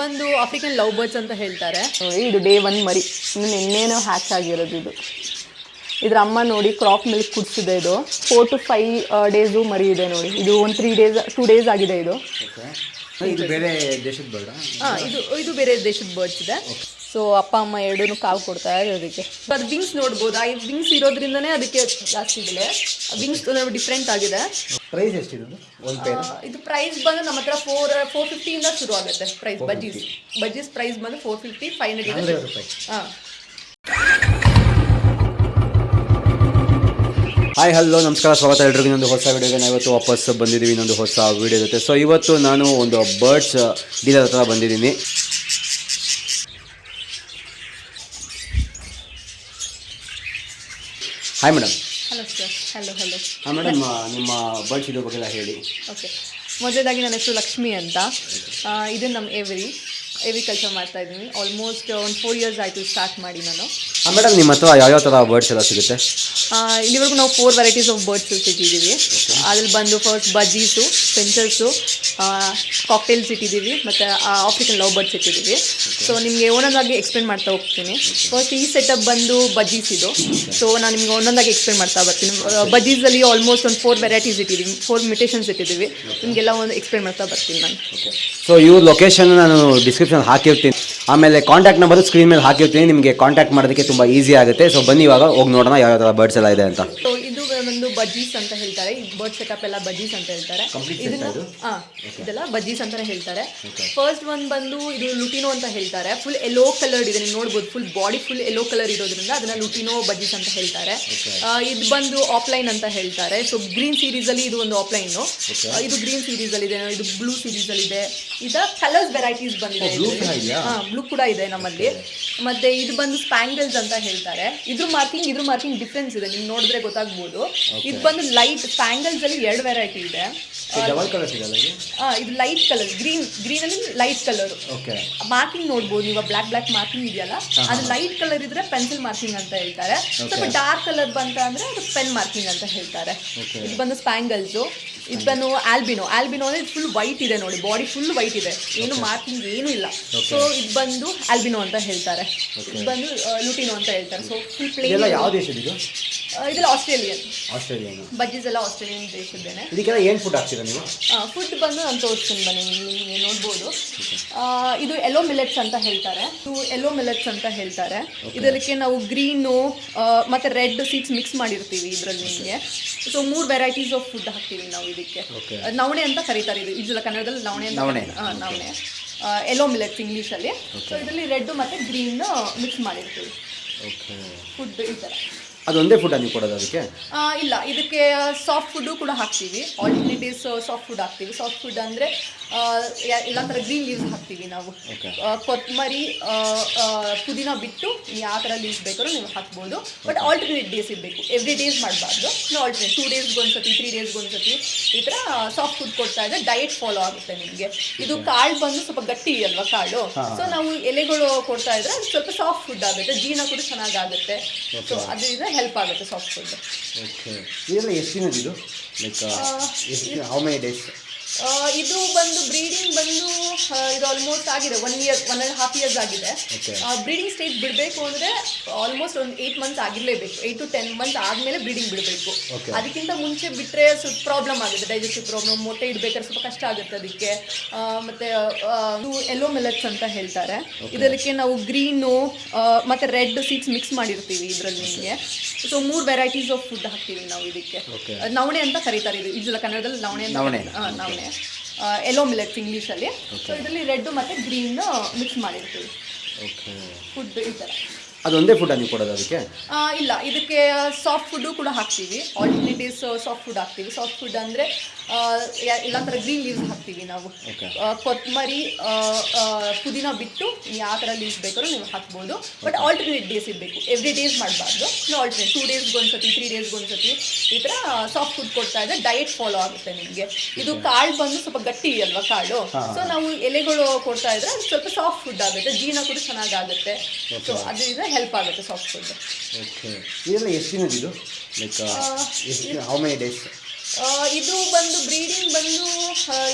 ಬಂದು African love birds ಅಂತ ಹೇಳ್ತಾರೆ. ಇದು ಡೇ ಒನ್ ಮರಿ. ಇನ್ನು ನಿನ್ನೇನೋ ಹ್ಯಾಚ್ ಆಗಿರೋದು ಇದು. ಇದ್ರ ಅಮ್ಮ ನೋಡಿ ಕ್ರಾಪ್ ಮಿಲ್ಕ್ ಕುಡಿಸಿದೆ ಇದು. ಫೋರ್ ಟು ಫೈವ್ ಡೇಸು ಮರಿ ಇದೆ ನೋಡಿ. ಇದು ಒಂದು ತ್ರೀ ಡೇಸ್ ಟೂ ಡೇಸ್ ಆಗಿದೆ ಇದು. ಇದು ಬೇರೆ ದೇಶದ ಬರ್ಡ್ ಹಾಂ ಇದು ಇದು ಬೇರೆ ದೇಶದ ಬರ್ಡ್ಸ್ ಇದೆ. ಸೊ ಅಪ್ಪ ಅಮ್ಮ ಎರಡೂ ಕಾವು ಕೊಡ್ತಾ ಇರೋದಕ್ಕೆ ಅದು ವಿಂಗ್ಸ್ ನೋಡ್ಬೋದು? ಆ ವಿಂಗ್ಸ್ ಇರೋದ್ರಿಂದನೇ ಅದಕ್ಕೆ ಜಾಸ್ತಿ ಬೆಲೆ. ವಿಂಗ್ಸ್ ಡಿಫ್ರೆಂಟ್ ಆಗಿದೆ. ಪ್ರೈಸ್ ಎಷ್ಟಿರೋದು? ಒಂದು ಪೇರ್ ಇದು ಪ್ರೈಸ್ ಬಂದು ನಮ್ಮ ಹತ್ರ ಫೋರ್ ಫೋರ್ ಫಿಫ್ಟಿಯಿಂದ ಶುರು ಆಗುತ್ತೆ. ಪ್ರೈಸ್ ಬಜ್ಜೀಸ್ ಬಜ್ಜೀಸ್ ಪ್ರೈಸ್ ಬಂದು ಫೋರ್ ಫಿಫ್ಟಿ ಫೈವ್ ಹಂಡ್ರೆಡ್ ರೂಪಾಯಿ. ಹಾಂ. ಹಾಯ್ ಹಲೋ ನಮಸ್ಕಾರ ಸ್ವಾಗತ ಎಲ್ರಿಗೂ. ಇನ್ನೊಂದು ಹೊಸ ವಿಡಿಯೋಗೆ ನಾವು ಇವತ್ತು ವಾಪಸ್ ಬಂದಿದ್ದೀವಿ ಇನ್ನೊಂದು ಹೊಸ ವಿಡಿಯೋ ಜೊತೆ. ಸೊ ಇವತ್ತು ನಾನು ಒಂದು ಬರ್ಡ್ಸ್ ಡೀಲರ್ ಹತ್ರ ಬಂದಿದ್ದೀನಿ. Hi madam hello sir hello hello ಹಾಂ ಮೇಡಮ್ ನಿಮ್ಮ ಬರ್ಡ್ ಬಗ್ಗೆ ಎಲ್ಲ ಹೇಳಿ. ಓಕೆ ಮೊದಲದಾಗಿ ನನ್ನ ಹೆಸರು ಲಕ್ಷ್ಮಿ ಅಂತ. ಇದು ನಮ್ಮ ಎವ್ರಿ ಎವ್ರಿ ಕೆಲಸ ಮಾಡ್ತಾ ಇದ್ದೀನಿ. ಆಲ್ಮೋಸ್ಟ್ ಒಂದು ಫೋರ್ ಇಯರ್ಸ್ ಆಯಿತು ಸ್ಟಾರ್ಟ್ ಮಾಡಿ ನಾನು. ಹಾಂ ಮೇಡಮ್ ನಿಮ್ಮ ಹತ್ರ ಯಾವ್ಯಾವ ಥರ ಬರ್ಡ್ಸ್ ಎಲ್ಲ ಸಿಗುತ್ತೆ? ಇಲ್ಲಿವರೆಗೂ ನಾವು ಫೋರ್ ವೆರೈಟೀಸ್ ಆಫ್ ಬರ್ಡ್ಸ್ ಇಟ್ಟಿದ್ದೀವಿ ಅದ್ರಲ್ಲಿ ಬಂದು ಫಸ್ಟ್ ಬಜ್ಜೀಸು ಫೆಂಚರ್ಸು ಕಾಕ್ಟೇಲ್ಸ್ ಇಟ್ಟಿದ್ದೀವಿ ಮತ್ತು ಆಫ್ರಿಕನ್ ಲವ್ ಬರ್ಡ್ಸ್ ಇಟ್ಟಿದ್ದೀವಿ ಸೊ ನಿಮಗೆ ಒಂದೊಂದಾಗಿ ಎಕ್ಸ್ಪ್ಲೇನ್ ಮಾಡ್ತಾ ಹೋಗ್ತೀನಿ. ಫಸ್ಟ್ ಈ ಸೆಟಪ್ ಬಂದು ಬಜ್ಜೀಸ್ ಇದು. ಸೊ ನಾನು ನಿಮಗೆ ಒಂದೊಂದಾಗಿ ಎಕ್ಸ್ಪ್ಲೇನ್ ಮಾಡ್ತಾ ಬರ್ತೀನಿ. ಬಜ್ಜೀಸಲ್ಲಿ ಆಲ್ಮೋಸ್ಟ್ ಒಂದು ಫೋರ್ ವೆರೈಟೀಸ್ ಇಟ್ಟಿದ್ದೀವಿ ಫೋರ್ ಮ್ಯೂಟೇಷನ್ಸ್ ಇಟ್ಟಿದ್ದೀವಿ ನಿಮಗೆಲ್ಲ ಒಂದು ಎಕ್ಸ್ಪ್ಲೇನ್ ಮಾಡ್ತಾ ಬರ್ತೀನಿ ನಾನು. ಸೊ ಇವ್ರ ಲೊಕೇಶನ್ ನಾನು ಡಿಸ್ಕ್ರಿಪ್ಷನ್ ಹಾಕಿರ್ತೀನಿ. ಆಮೇಲೆ ಕಾಂಟ್ಯಾಕ್ಟ್ ನಂಬರ್ ಸ್ಕ್ರೀನ್ ಮೇಲೆ ಹಾಕಿರ್ತೀನಿ. ನಿಮಗೆ ಕಾಂಟ್ಯಾಕ್ಟ್ ಮಾಡೋದಕ್ಕೆ ತುಂಬ ಈಸಿ ಆಗುತ್ತೆ. ಸೊ ಬನ್ನಿ ಇವಾಗ, ಹೋಗಿ ನೋಡೋಣ ಯಾವ ಥರ ಬರ್ಡ್ಸ್ ಎಲ್ಲ ಇದೆ ಅಂತ. ಬಜ್ಜೀಸ್ ಅಂತ ಹೇಳ್ತಾರೆ. ಈ ಬರ್ಡ್ ಸೆಟಪ್ ಎಲ್ಲ ಬಜ್ಜೀಸ್ ಅಂತ ಹೇಳ್ತಾರೆ. ಇದನ್ನ ಹಾ ಇದೆಲ್ಲ ಬಜ್ಜೀಸ್ ಅಂತಾನೆ ಹೇಳ್ತಾರೆ. ಫಸ್ಟ್ ಒನ್ ಬಂದು ಇದು ಲುಟಿನೋ ಅಂತ ಹೇಳ್ತಾರೆ. ಫುಲ್ ಎಲ್ಲೋ ಕಲರ್ ಇದೆ. ನೀವು ನೋಡ್ಬೋದು full body full yellow colour ಇರೋದ್ರಿಂದ ಅದನ್ನ ಲುಟಿನೋ ಬಜ್ಜೀಸ್ ಅಂತ ಹೇಳ್ತಾರೆ. ಇದು ಬಂದು ಆಫ್ಲೈನ್ ಅಂತ ಹೇಳ್ತಾರೆ. ಸೊ ಗ್ರೀನ್ ಸೀರೀಸ್ ಅಲ್ಲಿ ಇದು ಒಂದು ಆಫ್ಲೈನ್ ಇದು ಗ್ರೀನ್ ಸೀರೀಸ್ ಅಲ್ಲಿ ಇದೆ. ಇದು ಬ್ಲೂ ಸೀರೀಸ್ ಅಲ್ಲಿ ಇದೆ. ಇದ ಕಲರ್ಸ್ ವೆರೈಟೀಸ್ ಬಂದಿದೆ ಬ್ಲೂ ಕೂಡ ಇದೆ ನಮ್ಮಲ್ಲಿ. ಮತ್ತೆ ಇದು ಬಂದು ಸ್ಪ್ಯಾಂಗಲ್ಸ್ ಅಂತ ಹೇಳ್ತಾರೆ. ಇದ್ರ ಮಾರ್ಕಿಂಗ್ ಇದ್ರ ಮಾರ್ಕಿಂಗ್ ಡಿಫ್ರೆನ್ಸ್ ಇದೆ. ನಿಮ್ಗೆ ನೋಡಿದ್ರೆ ಗೊತ್ತಾಗ್ಬೋದು. ಇದು ಬಂದು ಲೈಟ್ ಸ್ಪ್ಯಾಂಗಲ್ಸ್ ಅಲ್ಲಿ ಎರಡು ವೆರೈಟಿ ಇದೆ. ಇದು? ಲೈಟ್ ಕಲರ್ ಗ್ರೀನ್ ಗ್ರೀನ್ ಅಲ್ಲಿ ಲೈಟ್ ಕಲರ್ ಓಕೆ ಮಾರ್ಕಿಂಗ್ ನೋಡ್ಬೋದು. ನೀವು ಬ್ಲಾಕ್ ಬ್ಲಾಕ್ ಮಾರ್ಕಿಂಗ್ ಇದೆಯಲ್ಲ? ಅದು ಲೈಟ್ ಕಲರ್ ಇದ್ರೆ ಪೆನ್ಸಿಲ್ ಮಾರ್ಕಿಂಗ್ ಅಂತ ಹೇಳ್ತಾರೆ. ಸ್ವಲ್ಪ ಡಾರ್ಕ್ ಕಲರ್ ಬಂತ ಅಂದ್ರೆ ಅದು ಪೆನ್ ಮಾರ್ಕಿಂಗ್ ಅಂತ ಹೇಳ್ತಾರೆ. ಇದು ಬಂದು ಸ್ಪ್ಯಾಂಗಲ್ಸ್ ಇದು ಬಂದು ಆಲ್ಬಿನೋ ಆಲ್ಬಿನೋ ಅಂದ್ರೆ ಫುಲ್ ವೈಟ್ ಇದೆ ನೋಡಿ. ಬಾಡಿ ಫುಲ್ ವೈಟ್ ಇದೆ. ಏನು ಮಾರ್ಕಿಂಗ್ ಏನು ಇಲ್ಲ. ಸೊ ಇದು ಬಂದು ಆಲ್ಬಿನೋ ಅಂತ ಹೇಳ್ತಾರೆ. ಇದು ಬಂದು ಲುಟಿನೋ ಅಂತ ಹೇಳ್ತಾರೆ. ಸೊ ಫುಲ್ ಪ್ಲೇನ್ ಯಾವ ದೇಶದ ಇದು? ಇದೆಲ್ಲ ಆಸ್ಟ್ರೇಲಿಯನ್. ಆಸ್ಟ್ರೇಲಿಯನ್. ಬಜ್ಜೀಸ್ ಎಲ್ಲ ಆಸ್ಟ್ರೇಲಿಯನ್ ದೇಶದ್ದೇನೆ ಇದಕ್ಕೆಲ್ಲ ಏನು ಫುಡ್ ಹಾಕ್ತೀರಾ ನೀವು? ಫುಡ್ ಬಂದು ನಾನು ತೋರಿಸ್ತೀನಿ ಬನ್ನಿ ನಿಮಗೆ ನೋಡ್ಬೋದು. ಇದು ಎಲ್ಲೋ ಮಿಲೆಟ್ಸ್ ಅಂತ ಹೇಳ್ತಾರೆ. ಇದು ಎಲ್ಲೋ ಮಿಲೆಟ್ಸ್ ಅಂತ ಹೇಳ್ತಾರೆ. ಇದಕ್ಕೆ ನಾವು ಗ್ರೀನು ಮತ್ತು ರೆಡ್ ಸೀಡ್ಸ್ ಮಿಕ್ಸ್ ಮಾಡಿರ್ತೀವಿ ಇದರಲ್ಲಿ ನಿಮಗೆ. ಸೊ ಮೂರು ವೆರೈಟೀಸ್ ಆಫ್ ಫುಡ್ ಹಾಕ್ತೀವಿ ನಾವು ಇದಕ್ಕೆ. ನವಣೆ ಅಂತ ಕರೀತಾರೆ ಇದು. ಇದೆಲ್ಲ ಕನ್ನಡದಲ್ಲಿ ನವಣೆ ಅಂತ ನವಣೆ. ಎಲ್ಲೋ ಮಿಲೆಟ್ಸ್ ಇಂಗ್ಲೀಷಲ್ಲಿ ಸೊ ಇದರಲ್ಲಿ ರೆಡ್ ಮತ್ತು ಗ್ರೀನ್ ಮಿಕ್ಸ್ ಮಾಡಿರ್ತೀವಿ. ಫುಡ್ ಈ ಥರ ಅದೊಂದೇ ಫುಡ್ ನೀವು ಕೊಡೋದು ಅದಕ್ಕೆ? ಇಲ್ಲ ಇದಕ್ಕೆ ಸಾಫ್ಟ್ ಫುಡ್ಡು ಕೂಡ ಹಾಕ್ತೀವಿ. ಆಲ್ಟರ್ನೇಟಿವ್ಸ್ ಸಾಫ್ಟ್ ಫುಡ್ ಹಾಕ್ತೀವಿ. ಸಾಫ್ಟ್ ಫುಡ್ ಅಂದರೆ ಎಲ್ಲ ಥರ ಗ್ರೀನ್ ಲೀವ್ಸ್ ಹಾಕ್ತೀವಿ ನಾವು. ಕೊತ್ತಂಬರಿ ಪುದೀನ ಬಿಟ್ಟು ಯಾವ ಥರ ಲೀವ್ಸ್ ಬೇಕಾದ್ರೂ ನೀವು ಹಾಕ್ಬೋದು. ಬಟ್ ಆಲ್ಟರ್ನೇಟ್ ಡೇಸ್ ಇರಬೇಕು. ಎವ್ರಿ ಡೇಸ್ ಮಾಡಬಾರ್ದು. ನೀವು ಆಲ್ಟರ್ನೇಟ್ ಟೂ ಡೇಸ್ಗೆ ಒಂದ್ಸತಿ ತ್ರೀ ಡೇಸ್ಗೆ ಒಂದ್ಸತಿ ಈ ಥರ ಸಾಫ್ಟ್ ಫುಡ್ ಕೊಡ್ತಾ ಇದ್ದರೆ ಡಯಟ್ ಫಾಲೋ ಆಗುತ್ತೆ ನಿಮಗೆ. ಇದು ಕಾಳು ಬಂದು ಸ್ವಲ್ಪ ಗಟ್ಟಿ ಅಲ್ವಾ ಕಾಳು? ಸೊ ನಾವು ಎಲೆಗಳು ಕೊಡ್ತಾ ಇದ್ರೆ ಅದು ಸ್ವಲ್ಪ ಸಾಫ್ಟ್ ಫುಡ್ ಆಗುತ್ತೆ. ಜೀರ್ಣ ಕೂಡ ಚೆನ್ನಾಗಾಗುತ್ತೆ. ಸೊ ಅದರಿಂದ ಹೆಲ್ಪ್ ಆಗುತ್ತೆ ಸಾಫ್ಟ್ ಫುಡ್ ಓಕೆ ಇದೆಲ್ಲ ಎಷ್ಟು ದಿನದ ಇದು? ಲೈಕ್ ಎಷ್ಟು ಹೌ ಮೆನಿ ಡೇಸ್ ಇದು ಬಂದು ಬ್ರೀಡಿಂಗ್ ಬಂದು ಇದು ಆಲ್ಮೋಸ್ಟ್ ಆಗಿದೆ. One year one and half years ಆಗಿದೆ. ಬ್ರೀಡಿಂಗ್ ಸ್ಟೇಜ್ ಬಿಡಬೇಕು ಅಂದರೆ ಆಲ್ಮೋಸ್ಟ್ ಒಂದು ಏಯ್ಟ್ ಮಂತ್ಸ್ ಆಗಿರಲೇಬೇಕು. ಏಯ್ಟ್ ಟು ಟೆನ್ ಮಂತ್ಸ್ ಆದಮೇಲೆ ಬ್ರೀಡಿಂಗ್ ಬಿಡಬೇಕು. ಅದಕ್ಕಿಂತ ಮುಂಚೆ ಬಿಟ್ಟರೆ ಸ್ವಲ್ಪ ಪ್ರಾಬ್ಲಮ್ ಆಗುತ್ತೆ. ಡೈಜೆಸ್ಟಿವ್ ಪ್ರಾಬ್ಲಮ್ ಮೊಟ್ಟೆ ಇಡಬೇಕಾದ್ರೆ ಸ್ವಲ್ಪ ಕಷ್ಟ ಆಗುತ್ತೆ ಅದಕ್ಕೆ. ಮತ್ತೆ ಎಲ್ಲೋ ಮಿಲೆಟ್ಸ್ ಅಂತ ಹೇಳ್ತಾರೆ. ಇದಕ್ಕೆ ನಾವು ಗ್ರೀನು ಮತ್ತೆ ರೆಡ್ ಸೀಡ್ಸ್ ಮಿಕ್ಸ್ ಮಾಡಿರ್ತೀವಿ ಇದರಲ್ಲಿ ನಿಮಗೆ. ಸೊ ಮೂರು ವೆರೈಟೀಸ್ ಆಫ್ ಫುಡ್ ಹಾಕ್ತೀವಿ ನಾವು ಇದಕ್ಕೆ. ನವಣೆ ಅಂತ ಕರೀತಾರೆ ಇದು. ಇದೆಲ್ಲ ಕನ್ನಡದಲ್ಲಿ ನವಣೆ ಅಂತ ನವಣೆ. ನವಣೆ. ಎಲ್ಲೋ ಮಿಲೆಟ್ಸ್ ಇಂಗ್ಲೀಷಲ್ಲಿ ಸೊ ಇದರಲ್ಲಿ ರೆಡ್ ಮತ್ತು ಗ್ರೀನ್ ಮಿಕ್ಸ್ ಮಾಡಿರ್ತೀವಿ. ಓಕೆ ಫುಡ್ ಈ ಥರ ಅದೊಂದೇ ಫುಡ್ ನೀವು ಕೊಡೋದು ಅದಕ್ಕೆ? ಇಲ್ಲ ಇದಕ್ಕೆ ಸಾಫ್ಟ್ ಫುಡ್ಡು ಕೂಡ ಹಾಕ್ತೀವಿ. ಆಲ್ಟರ್ನೇಟಿವ್ಸ್ ಸಾಫ್ಟ್ ಫುಡ್ ಹಾಕ್ತೀವಿ. ಸಾಫ್ಟ್ ಫುಡ್ ಅಂದರೆ ಎಲ್ಲ ಥರ ಗ್ರೀನ್ ಲೀವ್ಸ್ ಹಾಕ್ತೀವಿ ನಾವು. ಕೊತ್ತಂಬರಿ ಪುದೀನ ಬಿಟ್ಟು ಯಾವ ಥರ ಲೀವ್ಸ್ ಬೇಕಾದ್ರೂ ನೀವು ಹಾಕ್ಬೋದು. ಬಟ್ ಆಲ್ಟರ್ನೇಟ್ ಡೇಸ್ ಇರಬೇಕು. ಎವ್ರಿ ಡೇಸ್ ಮಾಡಬಾರ್ದು. ನೀವು ಆಲ್ಟರ್ನೇಟ್ ಟೂ ಡೇಸ್ಗೆ ಒಂದ್ಸತಿ ತ್ರೀ ಡೇಸ್ಗೆ ಒಂದ್ಸತಿ ಈ ಥರ ಸಾಫ್ಟ್ ಫುಡ್ ಕೊಡ್ತಾ ಇದ್ದರೆ ಡಯಟ್ ಫಾಲೋ ಆಗುತ್ತೆ ನಿಮಗೆ. ಇದು ಕಾಳು ಬಂದು ಸ್ವಲ್ಪ ಗಟ್ಟಿ ಅಲ್ವಾ ಕಾಳು? ಸೊ ನಾವು ಎಲೆಗಳು ಕೊಡ್ತಾ ಇದ್ರೆ ಅದು ಸ್ವಲ್ಪ ಸಾಫ್ಟ್ ಫುಡ್ ಆಗುತ್ತೆ. ಜೀರ್ಣ ಕೂಡ ಚೆನ್ನಾಗಾಗುತ್ತೆ. ಸೊ ಅದರಿಂದ ಹೆಲ್ಪ್ ಆಗುತ್ತೆ ಸಾಫ್ಟ್ ಫುಡ್ ಓಕೆ ಇದೆಲ್ಲ ಎಷ್ಟು ದಿನದ ಇದು? ಲೈಕ್ ಹೌ ಮೆನಿ ಡೇಸ್ ಇದು ಬಂದು ಬ್ರೀಡಿಂಗ್ ಬಂದು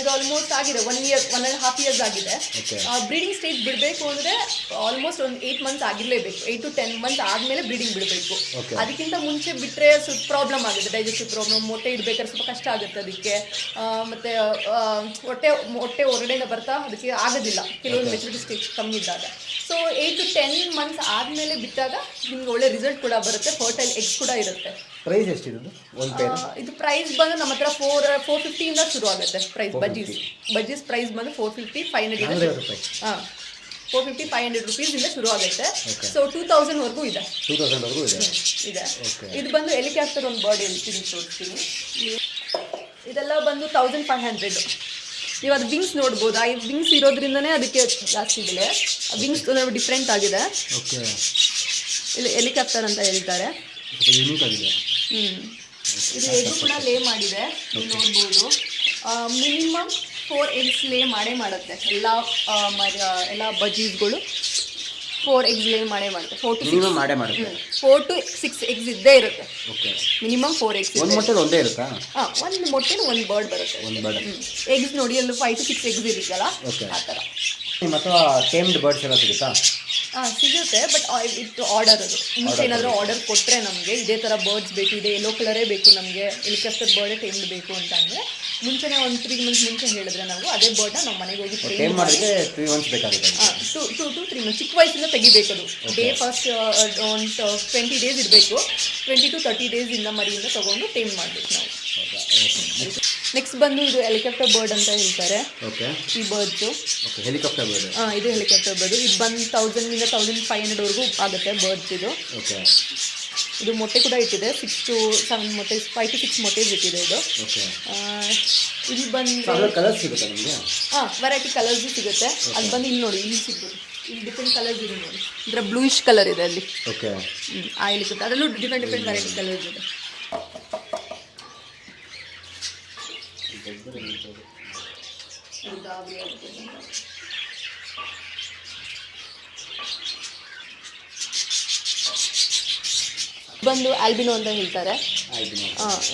ಇದು ಆಲ್ಮೋಸ್ಟ್ ಆಗಿದೆ. One year one and half years ಆಗಿದೆ. ಬ್ರೀಡಿಂಗ್ ಸ್ಟೇಜ್ ಬಿಡಬೇಕು ಅಂದರೆ ಆಲ್ಮೋಸ್ಟ್ ಒಂದು ಏಯ್ಟ್ ಮಂತ್ಸ್ ಆಗಿರಲೇಬೇಕು. ಏಯ್ಟ್ ಟು ಟೆನ್ ಮಂತ್ ಆದಮೇಲೆ ಬ್ರೀಡಿಂಗ್ ಬಿಡಬೇಕು. ಅದಕ್ಕಿಂತ ಮುಂಚೆ ಬಿಟ್ಟರೆ ಸ್ವಲ್ಪ ಪ್ರಾಬ್ಲಮ್ ಆಗುತ್ತೆ. ಡೈಜೆಸ್ಟಿವ್ ಪ್ರಾಬ್ಲಮ್ ಮೊಟ್ಟೆ ಇಡಬೇಕಾದ್ರೆ ಸ್ವಲ್ಪ ಕಷ್ಟ ಆಗುತ್ತೆ ಅದಕ್ಕೆ. ಮತ್ತು ಹೊಟ್ಟೆ ಹೊಟ್ಟೆ ಹೊರಡೆಯಿಂದ ಬರ್ತಾ ಅದಕ್ಕೆ ಆಗೋದಿಲ್ಲ. ಕೆಲವೊಂದು ಮೆಚುರಿಟಿ ಸ್ಟೇಜ್ ಕಮ್ಮಿ ಇದ್ದಾಗ. So eight to ten months ಆದಮೇಲೆ ಬಿಟ್ಟಾಗ ನಿಮ್ಗೆ ಒಳ್ಳೆ ರಿಸಲ್ಟ್ ಕೂಡ ಬರುತ್ತೆ. ಫರ್ಟೈಲ್ ಎಗ್ಸ್ ಕೂಡ ಇರುತ್ತೆ. ಪ್ರೈಸ್ ಎಷ್ಟಿದೆ ಒಂದು ಪೇರ್ ಇದು ಪ್ರೈಸ್ ಬಂದು ನಮ್ಮ ಹತ್ರ ಫೋರ್ ಫೋರ್ ಫಿಫ್ಟಿಯಿಂದ ಶುರು ಆಗುತ್ತೆ. ಪ್ರೈಸ್ ಬಜ್ಜೀಸ್ ಬಜ್ಜೀಸ್ ಪ್ರೈಸ್ ಬಂದು ಫೋರ್ ಫಿಫ್ಟಿ ಫೈವ್ ಹಂಡ್ರೆಡ್ ರೂಪಾಯಿ. ಹಾಂ ಫೋರ್ ಫಿಫ್ಟಿ ಫೈವ್ ಹಂಡ್ರೆಡ್ ರುಪೀಸಿಂದ ಶುರು ಆಗುತ್ತೆ. ಸೊ ಟೂ ತೌಸಂಡ್ವರೆಗೂ ಇದೆ. ಟೂ ತೌಸಂಡ್ವರೆಗೂ ಇದೆ? ಇದೆ. ಇದು ಬಂದು ಹೆಲಿಕಾಪ್ಟರ್ ಒಂದು ಬಾಡಿ ಹೇಳ್ತೀನಿ ತೋರಿಸ್ತೀನಿ. ಇದೆಲ್ಲ ಬಂದು ತೌಸಂಡ್ ಫೈವ್ ಹಂಡ್ರೆಡ್ ನೀವು ಅದು ವಿಂಗ್ಸ್ ನೋಡ್ಬೋದು? ಆ ವಿಂಗ್ಸ್ ಇರೋದ್ರಿಂದನೇ ಅದಕ್ಕೆ ಜಾಸ್ತಿ ಇದೆ ವಿಂಗ್ಸ್ ಡಿಫ್ರೆಂಟ್ ಆಗಿದೆ. ಇಲ್ಲಿ ಹೆಲಿಕಾಪ್ಟರ್ ಅಂತ ಹೇಳ್ತಾರೆ. ಯೂನಿಕ್ ಆಗಿದೆ. ಇದು ಎಗ್ ಕೂಡ ಲೇ ಮಾಡಿದೆ ನೀವು ನೋಡ್ಬೋದು. ಮಿನಿಮಮ್ ಫೋರ್ ಎಗ್ಸ್ ಲೇ ಮಾಡೇ ಮಾಡುತ್ತೆ. ಎಲ್ಲ ಎಲ್ಲ ಬಜೀಸ್ಗಳು ಫೋರ್ ಎಗ್ಸ್ ಲೇ ಮಾಡೇ ಮಾಡುತ್ತೆ. ಫೋರ್ ಟು ಮಿನಿಮಮ್ ಮಾಡೇ ಮಾಡುತ್ತೆ. ಫೋರ್ ಟು ಸಿಕ್ಸ್ ಎಗ್ಸ್ ಇದ್ದೇ ಇರುತ್ತೆ. ಓಕೆ ಮಿನಿಮಮ್ ಫೋರ್ ಎಗ್ಸ್ ಒಂದು ಮೊಟ್ಟೆ ಒಂದೇ ಇರುತ್ತಾ? ಹಾಂ ಒಂದು ಮೊಟ್ಟೆ ಒಂದು ಬರ್ಡ್ ಬರುತ್ತೆ. ಒಂದು ಬರ್ಡ್ ಎಗ್ಸ್ ನೋಡಿ ಅಲ್ಲಿ ಫೈವ್ ಟು ಸಿಕ್ಸ್ ಎಗ್ಸ್ ಇರುತ್ತಲ್ಲ. ಆ ಥರ ಹತ್ರ ಟೇಮ್ಡ್ ಬರ್ಡ್ಸ್ ಎಲ್ಲ ಸಿಗುತ್ತಾ? ಹಾಂ ಸಿಗುತ್ತೆ ಬಟ್ ಇಟ್ಟು ಆರ್ಡರ್ ಅದು. ಮುಂಚೆ ಏನಾದರೂ ಆರ್ಡರ್ ಕೊಟ್ಟರೆ ನಮಗೆ ಇದೇ ಥರ ಬರ್ಡ್ಸ್ ಬೇಕು ಇದೆ ಎಲ್ಲೋ ಕಲರೇ ಬೇಕು ನಮಗೆ ಹೆಲಿಕಾಪ್ಟರ್ ಬರ್ಡೇ ಟೈಮ್ಡ್ ಬೇಕು ಅಂತ ಅಂದರೆ ಮುಂಚೆನೇ ಒಂದು ತ್ರೀ ಮಂತ್ಸ್ ಮುಂಚೆ ಹೇಳಿದ್ರೆ ನಾವು ಅದೇ ಬರ್ಡ್ನ ನಾವು ಮನೆಗೆ ಹೋಗಿ ಟೇಮ್ ಟ್ರೈನ್ ಮಾಡಿ ಮಾಡೋದಕ್ಕೆ ತ್ರೀ ಮಂತ್ಸ್ ಬೇಕಾಗುತ್ತೆ two two to three months ಚಿಕ್ಕ ವಯಸ್ಸಿಂದ ತೆಗಿಬೇಕದು. ಡೇ ಫಸ್ಟ್ ಒಂದು ಟ್ವೆಂಟಿ ಡೇಸ್ ಇರಬೇಕು ಟ್ವೆಂಟಿ ಟು ತರ್ಟಿ ಡೇಸಿಂದ ಮರಿಯಿಂದ ತೊಗೊಂಡು ಟೈಮ್ ಮಾಡಬೇಕು ನಾವು. ನೆಕ್ಸ್ಟ್ ಬಂದು ಇದು ಹೆಲಿಕಾಪ್ಟರ್ ಬರ್ಡ್ ಅಂತ ಹೇಳ್ತಾರೆ. ಈ ಬರ್ಡ್ಸು ಹೆಲಿಕಾಪ್ಟರ್ ಬರ್ಡ್ ಹಾಂ ಇದು ಹೆಲಿಕಾಪ್ಟರ್ ಬರ್ಡ್ ಇದು ಬಂದು ಇಂದ ತೌಸಂಡ್ ಫೈವ್ ಹಂಡ್ರೆಡ್ವರೆಗೂ ಆಗುತ್ತೆ ಬರ್ಡ್ಸ್ ಇದು. ಓಕೆ ಇದು ಮೊಟ್ಟೆ ಕೂಡ ಇಟ್ಟಿದೆ. ಸಿಕ್ಸ್ ಟು ಸೆವೆನ್ ಮೊಟ್ಟೆ ಫೈವ್ ಟು ಸಿಕ್ಸ್ ಮೊಟ್ಟೆ ಇಟ್ಟಿದೆ ಇದು. ಇಲ್ಲಿ ಬಂದು ಕಲರ್ ಸಿಗುತ್ತಾ ನಿಮಗೆ? ಹಾಂ ವೆರೈಟಿ ಕಲರ್ಸು ಸಿಗುತ್ತೆ. ಅದು ಬಂದು ಇಲ್ಲಿ ನೋಡಿ ಇಲ್ಲಿ ಸಿಗ್ಬೋದು ಇಲ್ಲಿ ಡಿಫ್ರೆಂಟ್ ಕಲರ್ಸ್ ಇದೆ ನೋಡಿ. ಇದರ ಬ್ಲೂಯಿಶ್ ಕಲರ್ ಇದೆ ಅಲ್ಲಿ. ಓಕೆ ಆಯಿಲ್ ಸಿಗುತ್ತೆ ಅದರಲ್ಲೂ ಡಿಫ್ರೆಂಟ್ ಡಿಫ್ರೆಂಟ್ ವೆರೈಟಿ ಕಲರ್ಸ್ ಇದು ಗಾಬರಿ ಆಗುತ್ತೆ. ಬಂದು ಆಲ್ಬಿನೋ ಅಂತ ಹೇಳ್ತಾರೆ.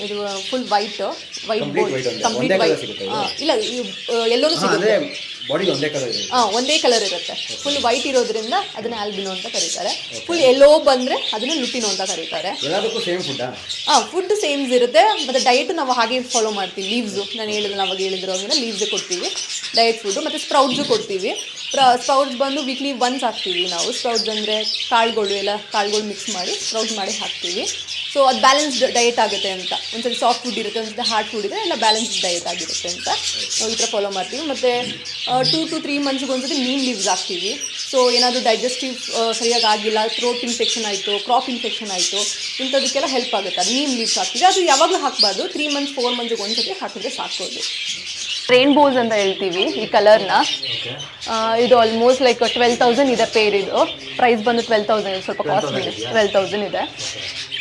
ಇದು full white white complete white ಇಲ್ಲ ಎಲ್ಲೋನು ಸಿಗುತ್ತೆ ಒಂದೇ ಕಲರ್ ಇದೆ? ಹಾಂ ಒಂದೇ ಕಲರ್ ಇರುತ್ತೆ. ಫುಲ್ ವೈಟ್ ಇರೋದ್ರಿಂದ ಅದನ್ನ ಆಲ್ಬಿನೋ ಅಂತ ಕರೀತಾರೆ. ಫುಲ್ ಎಲ್ಲೋ ಬಂದ್ರೆ ಅದನ್ನ ಲುಟಿನೋ ಅಂತ ಕರೀತಾರೆ. ಹಾಂ ಫುಡ್ ಸೇಮ್ಸ್ ಇರುತ್ತೆ. ಮತ್ತೆ ಡಯಟ್ ನಾವು ಹಾಗೆ ಫಾಲೋ ಮಾಡ್ತೀವಿ. ಲೀವ್ಸು ನಾನು ಹೇಳಿದ್ರೆ ನಾವಾಗ ಹೇಳಿದ್ರು ಅಂದ್ರೆ ಲೀವ್ಸ್ ಕೊಡ್ತೀವಿ. ಡಯಟ್ ಫುಡ್ ಮತ್ತೆ ಸ್ಪ್ರೌಟ್ಸು ಕೊಡ್ತೀವಿ. ಸ್ಪ್ರೌಟ್ಸ್ ಬಂದು ವೀಕ್ಲಿ ಒನ್ಸ್ ಹಾಕ್ತೀವಿ ನಾವು. ಸ್ಪ್ರೌಟ್ಸ್ ಅಂದರೆ ಕಾಳುಗಳು ಎಲ್ಲ, ಕಾಳುಗಳು ಮಿಕ್ಸ್ ಮಾಡಿ ಸ್ಪ್ರೌಟ್ಸ್ ಮಾಡಿ ಹಾಕ್ತೀವಿ. ಸೊ ಅದು ಬ್ಯಾಲೆನ್ಸ್ಡ್ ಡಯಟ್ ಆಗುತ್ತೆ ಅಂತ. ಒಂದ್ಸರಿ ಸಾಫ್ಟ್ ಫುಡ್ ಇರುತ್ತೆ ಒಂದ್ಸರಿ ಹಾರ್ಡ್ ಫುಡ್ ಇದೆ ಎಲ್ಲ ಬ್ಯಾಲೆನ್ಸ್ಡ್ ಡಯಟ್ ಆಗಿರುತ್ತೆ ಅಂತ. ನಾವು ಈ ಥರ ಫಾಲೋ ಮಾಡ್ತೀವಿ. ಮತ್ತು ಟೂ ಟು ತ್ರೀ ಮಂತ್ಸ್ಗೆ ಒಂದ್ಸತಿ ನೀಮ್ ಲೀವ್ಸ್ ಹಾಕ್ತೀವಿ. ಸೊ ಏನಾದರೂ ಡೈಜೆಸ್ಟಿವ್ ಸರಿಯಾಗಿ ಆಗಿಲ್ಲ ಥ್ರೋಟ್ ಇನ್ಫೆಕ್ಷನ್ ಆಯಿತು ಕ್ರಾಪ್ ಇನ್ಫೆಕ್ಷನ್ ಆಯಿತು, ಇಂಥದಕ್ಕೆಲ್ಲ ಹೆಲ್ಪ್ ಆಗುತ್ತೆ. ಅದು ನೀಮ್ ಲೀವ್ಸ್ ಹಾಕ್ತೀವಿ. ಅದು ಯಾವಾಗಲೂ ಹಾಕ್ಬಾರ್ದು. ತ್ರೀ ಮಂತ್ಸ್ ಫೋರ್ ಮಂತ್ಸ್ಗೆ ಒಂದ್ಸತಿ ಹಾಕಿದ್ರೆ ಸಾಕೋದು ರೇನ್ಬೋಸ್ ಅಂತ ಹೇಳ್ತೀವಿ ಈ ಕಲರ್ನ ಇದು ಆಲ್ಮೋಸ್ಟ್ ಲೈಕ್ ಟ್ವೆಲ್ ತೌಸಂಡ್ ಇದೆ ಪೇರ್ ಇದು ಪ್ರೈಸ್ ಬಂದು ಟ್ವೆಲ್ ತೌಸಂಡ್ ಸ್ವಲ್ಪ ಕಾಸ್ಟ್ಲಿ ಇದೆ ಟ್ವೆಲ್ ತೌಸಂಡ್ ಇದೆ.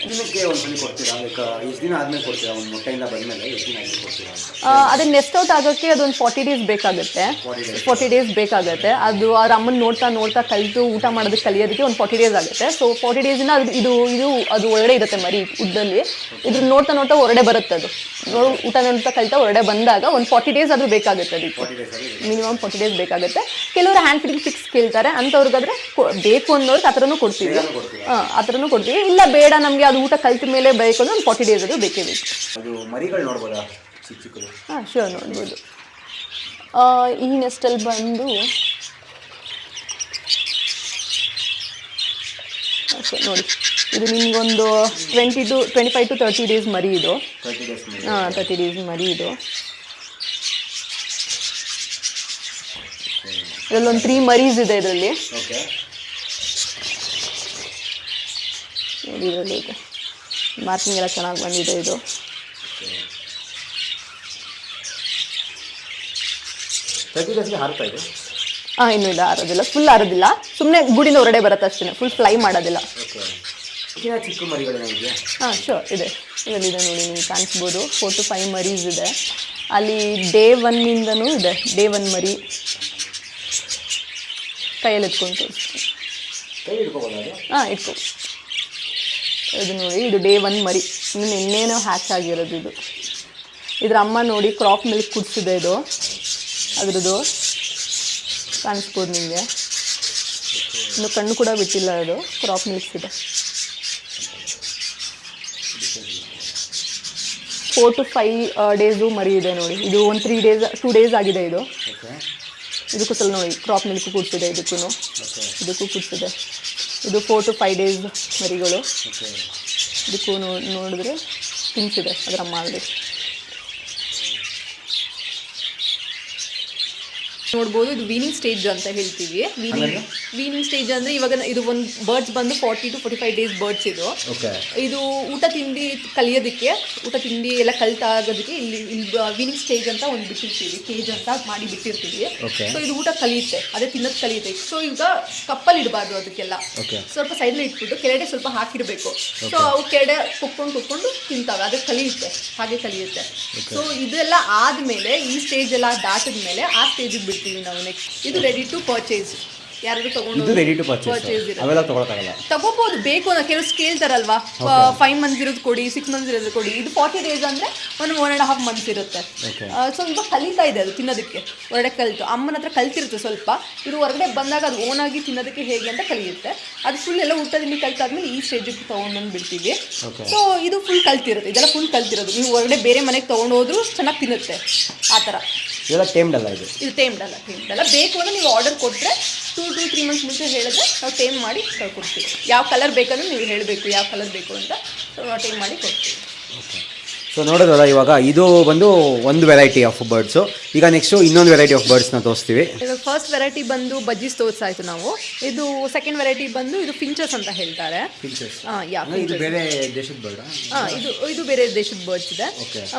ದಿನಕ್ಕೆ ಒಂದ್ಸಲಿ ಕೊಡ್ತೀರಾ? ಲೈಕ್ ಎಷ್ಟು ದಿನ ಆದ್ಮೇಲೆ ಕೊಡ್ತೀರಾ? ಒಂದು ಮೊಟ್ಟೆಯಿಂದ ಬಂದ್ಮೇಲೆ ಎಷ್ಟು ದಿನ ಆದ್ಮೇಲೆ ಕೊಡ್ತೀರಾ? ಅದನ್ನ ನೆಸ್ಟ್ ಔಟ್ ಆಗೋಕ್ಕೆ ಅದೊಂದು ಫಾರ್ಟಿ ಡೇಸ್ ಬೇಕಾಗುತ್ತೆ. 40 ಫಾರ್ಟಿ ಡೇಸ್ ಬೇಕಾಗುತ್ತೆ. ಅದು ಅವ್ರ ಅಮ್ಮನ ನೋಡ್ತಾ ನೋಡ್ತಾ ಕಲಿತು ಊಟ ಮಾಡೋದಕ್ಕೆ ಕಲಿಯೋದಕ್ಕೆ ಒಂದು ಫಾರ್ಟಿ ಡೇಸ್ ಆಗುತ್ತೆ. ಸೊ ಫಾರ್ಟಿ ಡೇಸಿಂದ ಅದು ಇದು ಇದು ಅದು ಒಳಗಡೆ ಇರುತ್ತೆ ಮರಿ ಉದ್ದಲ್ಲಿ. ಇದ್ರ ನೋಡ್ತಾ ನೋಡ್ತಾ ಹೊರಡೆ ಬರುತ್ತೆ ಅದು. ನೋಡ್ ಊಟ ನೋಡ್ತಾ ಕಲಿತಾ ಹೊರಡೆ ಬಂದಾಗ ಒಂದು ಫಾರ್ಟಿ ಡೇಸ್ ಆದರೂ ಬೇಕಾಗುತ್ತೆ ಅದಕ್ಕೆ ಮಿನಿಮಮ್ ಫಾರ್ಟಿ ಡೇಸ್ ಬೇಕಾಗುತ್ತೆ. ಕೆಲವರು ಹ್ಯಾಂಡ್ ಫೀಡಿಂಗ್ ಫಿಕ್ಸ್ ಕೇಳ್ತಾರೆ. ಅಂಥವ್ರಿಗಾದ್ರೆ ಬೇಕು ಅನ್ನೋರ್ಗೆ ಆ ಥರನೂ ಕೊಡ್ತೀವಿ. ಹಾಂ ಆ ಥರನೂ ಕೊಡ್ತೀವಿ. ಇಲ್ಲ ಬೇಡ ನಮಗೆ ಅದು ಊಟ ಕಲ್ತ ಮೇಲೆ ಬೇಕು ಅಂದ್ರೆ ಒಂದು ಫಾರ್ಟಿ ಡೇಸ್ ಅದು ಬೇಕೇ ಬೇಕು. ಅದು ಮರಿಗಳು ನೋಡ್ಬೋದಾ? ಚಿಕ್ಕ ಚಿಕ್ಕದು. ಹಾಂ ಶ್ಯೂರ್ ನೋಡ್ಬೋದು. ಈ ನೆಸ್ಟಲ್ಲಿ ಬಂದು ಓಕೆ ನೋಡಿ. ಇದು ನಿಮಗೊಂದು twenty to twenty five to thirty days ಮರಿ ಇದು. ಹಾಂ ತರ್ಟಿ ಡೇಸ್ ಮರಿ ಇದು. ಇದರಲ್ಲೊಂದು ತ್ರೀ ಮರೀಸ್ ಇದೆ ಇದರಲ್ಲಿ ಓಕೆ ನೋಡಿ ಇದರಲ್ಲಿ ಇದೆ ಮಾರ್ಕಿಂಗ್ ಎಲ್ಲ ಚೆನ್ನಾಗಿ ಬಂದಿದೆ ಇದು. ಹಾಂ ಇನ್ನೂ ಇಲ್ಲ ಆರೋದಿಲ್ಲ ಫುಲ್ ಆರೋದಿಲ್ಲ ಸುಮ್ಮನೆ ಗುಡಿನ ಹೊರಡೆ ಬರುತ್ತೆ ಅಷ್ಟೇ ಫುಲ್ ಫ್ಲೈ ಮಾಡೋದಿಲ್ಲ. ಹಾಂ ಶೋರ್ ಇದೆ. ಇದರಲ್ಲಿದೆ ನೋಡಿ ನೀವು ಕಾಣಿಸ್ಬೋದು. ಫೋರ್ ಟು ಫೈವ್ ಮರೀಸ್ ಇದೆ. ಅಲ್ಲಿ ಡೇ ಒನ್ನಿಂದನೂ ಇದೆ. ಡೇ ಒನ್ ಮರಿ. ಕೈಯಲ್ಲಿ ಎತ್ಕೊಂಡು ಅದು? ಹಾಂ ಇಟ್ಕೊ. ಇದು ನೋಡಿ ಇದು ಡೇ ಒನ್ ಮರಿ. ಇನ್ನು ನಿನ್ನೇನೋ ಹ್ಯಾಚ್ ಆಗಿರೋದು ಇದು. ಇದ್ರ ಅಮ್ಮ ನೋಡಿ ಕ್ರಾಪ್ ಮಿಲ್ಕ್ ಕುಡಿಸಿದೆ ಇದು. ಅದ್ರದ್ದು ಕಾಣಿಸ್ಬೋದು ನಿಮಗೆ. ಇನ್ನು ಕಣ್ಣು ಕೂಡ ಬಿಟ್ಟಿಲ್ಲ ಅದು ಕ್ರಾಪ್ ಮಿಲ್ಕ್ಸ್ ಇದೆ. ಫೋರ್ ಟು ಫೈವ್ ಡೇಸು ಮರಿ ಇದೆ ನೋಡಿ. ಇದು ಒಂದು ತ್ರೀ ಡೇಸ್ ಟೂ ಡೇಸ್ ಆಗಿದೆ ಇದು. ಇದಕ್ಕೂ ಸ್ವಲ್ಪ ನೋಡಿ ಕ್ರಾಪ್ ಮಿಲ್ಕ್ ಕುಡ್ಸಿದೆ ಇದಕ್ಕೂ ಇದಕ್ಕೂ ಕುಡಿಸಿದೆ. ಇದು ಫೋರ್ ಟು ಫೈವ್ ಡೇಸ್ ಮರಿಗಳು. ಇದಕ್ಕೂ ನೋ- ನೋಡಿದ್ರೆ ತಿನ್ಸಿದೆ ಅದರ ಮಾಡಿ ನೋಡ್ಬೋದು ಇದು ವೀನಿಂಗ್ ಸ್ಟೇಜ್ ಅಂತ ಹೇಳ್ತೀವಿ. ವೀನಿಂಗ್ ವೀನಿಂಗ್ ಸ್ಟೇಜ್ ಅಂದ್ರೆ ಇವಾಗ ಇದು ಒಂದು ಬರ್ಡ್ಸ್ ಬಂದು forty to forty five days birds ಇದು ಇದು ಊಟ ತಿಂಡಿ ಕಲಿಯೋದಕ್ಕೆ ಊಟ ತಿಂಡಿ ಎಲ್ಲ ಕಲಿತಾಗೋದಕ್ಕೆ ಇಲ್ಲಿ ಇಲ್ಲಿ ವೀನಿಂಗ್ ಸ್ಟೇಜ್ ಅಂತ ಒಂದು ಬಿಟ್ಟಿರ್ತೀವಿ ಕೇಜ್ ಅಂತ ಮಾಡಿ ಬಿಟ್ಟಿರ್ತೀವಿ. ಸೊ ಇದು ಊಟ ಕಲಿಯುತ್ತೆ ಅದೇ ತಿನ್ನೋದು ಕಲಿಯುತ್ತೆ. ಸೊ ಈಗ ಕಪ್ಪಲ್ಲಿ ಇಡಬಾರ್ದು ಅದಕ್ಕೆಲ್ಲ. ಸ್ವಲ್ಪ ಸೈಡ್ಲಿ ಇಟ್ಬಿಟ್ಟು ಕೆಳಗಡೆ ಸ್ವಲ್ಪ ಹಾಕಿಡಬೇಕು ಸೊ ಅವು ಕೆಳಗಡೆ ಕುಕ್ಕೊಂಡು ಕುಕ್ಕೊಂಡು ತಿಂತಾವೆ ಅದು ಕಲಿಯುತ್ತೆ ಹಾಗೆ ಕಲಿಯುತ್ತೆ. ಸೊ ಇದೆಲ್ಲ ಆದ್ಮೇಲೆ ಈ ಸ್ಟೇಜ್ ಎಲ್ಲ ದಾಟಿದ ಮೇಲೆ ಆ ಸ್ಟೇಜಿಗೆ ಬಿಡ್ತೀವಿ ನಾವು ನೆಕ್ಸ್ಟ್ ಇದು ರೆಡಿ ಟು ಪರ್ಚೇಸ್ ಯಾರಾದ್ರೂ ತಗೊಂಡು ಇದು ರೆಡಿ ಟು ಪರ್ಚೇಸ್ ಪರ್ಚೇಸ್ ಅವೆಲ್ಲ ತೊಗೊಳಕ್ಕಾಗಲ್ಲ. ತಗೋಬಹುದು ಬೇಕು ಅನ್ನೋ ಕೆಲವು ಕೇಳ್ತಾರಲ್ವಾ ಫೈವ್ ಮಂತ್ಸ್ ಇರೋದು ಕೊಡಿ ಸಿಕ್ಸ್ ಮಂತ್ಸ್ ಇರೋದು ಕೊಡಿ. ಇದು ಫಾರ್ಟಿ ಡೇಸ್ ಅಂದ್ರೆ ಒಂದು ಒನ್ ಆ್ಯಂಡ್ ಹಾಫ್ ಮಂತ್ಸ್ ಇರುತ್ತೆ. Okay. ಸೊ ಇವಾಗ ಕಲಿತಾ ಇದೆ ಅದು ತಿನ್ನೋದಕ್ಕೆ. ಹೊರಗಡೆ ಕಲಿತು. ಅಮ್ಮನ ಹತ್ರ ಕಲ್ತಿರುತ್ತೆ ಸ್ವಲ್ಪ. ಇದು ಹೊರಗಡೆ ಬಂದಾಗ ಅದು ಓನ್ ಆಗಿ ತಿನ್ನೋದಕ್ಕೆ ಹೇಗೆ ಅಂತ ಕಲಿಯುತ್ತೆ. ಅದು ಫುಲ್ ಎಲ್ಲ ಊಟ ತಿಂಡಿ ಕಲ್ತಾದ್ಮೇಲೆ ಈ ಸ್ಟೇಜಿಗೆ ತೊಗೊಂಡ್ಬಂದು ಬಿಡ್ತೀವಿ. Okay. ಸೊ ಇದು ಫುಲ್ ಕಲ್ತಿರುತ್ತೆ ಇದೆಲ್ಲ ಫುಲ್ ಕಲ್ತಿರೋದು. ನೀವು ಹೊರಗಡೆ ಬೇರೆ ಮನೆಗೆ ತೊಗೊಂಡು ಹೋದ್ರು ಚೆನ್ನಾಗಿ ತಿನ್ನುತ್ತೆ. ಆ ಥರ. ಇದೆಲ್ಲ ಟೇಮ್ಡ್ ಅಲ್ಲ ಇದು? ಇದು ಟೇಮ್ಡ್ ಅಲ್ಲ ಟೇಮ್ಡ್ ಅಲ್ಲ. ಬೇಕು ಅಂದ್ರೆ ನೀವು ಆರ್ಡರ್ ಕೊಟ್ಟರೆ ಟೂ ಟು ತ್ರೀ ಮಂತ್ಸ್ ಮುಂಚೆ ಹೇಳಿದ್ರೆ ನಾವು ಟೈಮ್ ಮಾಡಿ ಕೊಡ್ತೀವಿ ಯಾವ ಕಲರ್ ಬೇಕಂದ್ರೆ ನೀವು ಹೇಳಬೇಕು, ಯಾವ ಕಲರ್ ಬೇಕು ಅಂತ. ಟೈಮ್ ಮಾಡಿ ಕೊಡ್ತೀವಿ ಸೊ ನೋಡೋದಲ್ಲ ಇವಾಗ ಇದು ಬಂದು ಒಂದು ವೆರೈಟಿ ಆಫ್ ಬರ್ಡ್ಸ್ ಈಗ ನೆಕ್ಸ್ಟು ಇನ್ನೊಂದು ವೆರೈಟಿ ಆಫ್ ಬರ್ಡ್ಸ್ನ ತೋರಿಸ್ತೀವಿ. ಇವಾಗ ಫಸ್ಟ್ ವೆರೈಟಿ ಬಂದು ಬಜ್ಜಿಸ್ ತೋರಿಸಾಯ್ತು ನಾವು. ಇದು ಸೆಕೆಂಡ್ ವೆರೈಟಿ ಬಂದು ಇದು ಫಿಂಚರ್ಸ್ ಅಂತ ಹೇಳ್ತಾರೆ. ಇದು ಬೇರೆ ದೇಶದ ಬರ್ಡ್ ಇದು ಇದು ಬೇರೆ ದೇಶದ ಬರ್ಡ್ಸ್ ಇದೆ.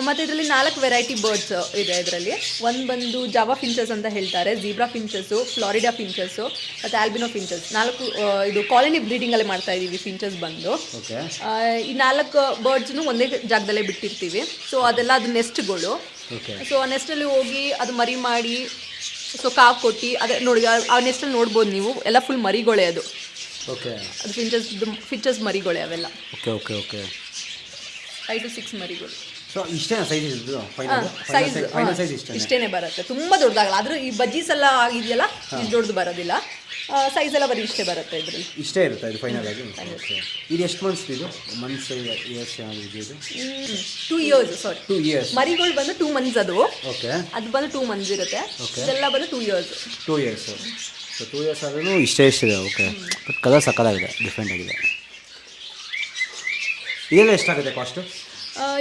ಮತ್ತೆ ಇದರಲ್ಲಿ ನಾಲ್ಕು ವೆರೈಟಿ ಬರ್ಡ್ಸ್ ಇದೆ ಇದರಲ್ಲಿ. ಒಂದು ಬಂದು ಜಾವಾ ಫಿಂಚರ್ಸ್ ಅಂತ ಹೇಳ್ತಾರೆ ಜೀಬ್ರಾ ಫಿಂಚರ್ಸು ಫ್ಲಾರಿಡಾ ಫಿಂಚರ್ಸು ಮತ್ತೆ ಆಲ್ಬಿನೋ ಫಿಂಚರ್ಸ್ ನಾಲ್ಕು ಇದು ಇದು ಬ್ರೀಡಿಂಗ್ ಅಲ್ಲಿ ಮಾಡ್ತಾ ಇದ್ದೀವಿ ಫಿಂಚರ್ಸ್ ಬಂದು. ಆ, ಈ ನಾಲ್ಕು ಬರ್ಡ್ಸ್ನು ಒಂದೇ ಜಾಗದಲ್ಲೇ ಬಿಟ್ಟಿರ್ತೀವಿ. ಸೊ ಅದೆಲ್ಲ ಅದು ನೆಸ್ಟ್ಗಳು. ಸೊ ಆ ನೆಸ್ಟಲ್ಲಿ ಹೋಗಿ ಅದು ಮರಿ ಮಾಡಿ ಸೊ ಕಾ ಕೊಟ್ಟು ಅದೇ ನೋಡಿ ಆ- ನೆಸ್ಟಲ್ಲಿ ನೋಡ್ಬೋದು ನೀವು. ಎಲ್ಲ ಫುಲ್ ಮರಿಗಳೇ ಅದು. ಓಕೆ ಅದು ಫಿಂಚರ್ಸ್ ಫಿಂಚರ್ಸ್ ಮರಿಗಳೇ ಅವೆಲ್ಲ. Okay okay okay five to six ಮರಿಗಳು. ಸೊ ಇಷ್ಟೇ ಸೈಜ್ ಸೈಜ್ ಇಷ್ಟೇನೆ? ಬರುತ್ತೆ. ತುಂಬ ದೊಡ್ಡದಾಗಲ್ಲ. ಆದ್ರೂ ಈ ಬಜ್ಜೀಸ್ ಎಲ್ಲ ಆಗಿದೆಯಲ್ಲ ದೊಡ್ಡದು ಬರೋದಿಲ್ಲ. ಸೈಜ್ ಎಲ್ಲ ಬರೀ ಇಷ್ಟೇ ಬರುತ್ತೆ ಇದರಲ್ಲಿ. ಇಷ್ಟೇ ಇರುತ್ತೆ ಇದು ಫೈನಲ್ ಆಗಿ. ಇದು ಎಷ್ಟು ಮಂತ್ಸ್ ಇದು? ಮಂತ್ಸ್ ಇಯರ್ಸ್ ಇದು? ಇದು two years sorry two years ಮರಿಗಳು ಬಂದು ಟೂ ಮಂತ್ಸ್ ಅದು. ಓಕೆ ಅದು ಬಂದು ಟೂ ಮಂತ್ಸ್ ಇರುತ್ತೆ. ಓಕೆ ಇದೆಲ್ಲ ಬಂದು two years two years so two years ಆದ್ರೂ ಇಷ್ಟೇ ಇಷ್ಟಿದೆ ಓಕೆ ಬಟ್ ಕಲರ್ ಸಕ್ಕದಾಗಿದೆ ಡಿಫ್ರೆಂಟ್ ಆಗಿದೆ. ಇದೆಲ್ಲ ಎಷ್ಟಾಗುತ್ತೆ ಕಾಸ್ಟು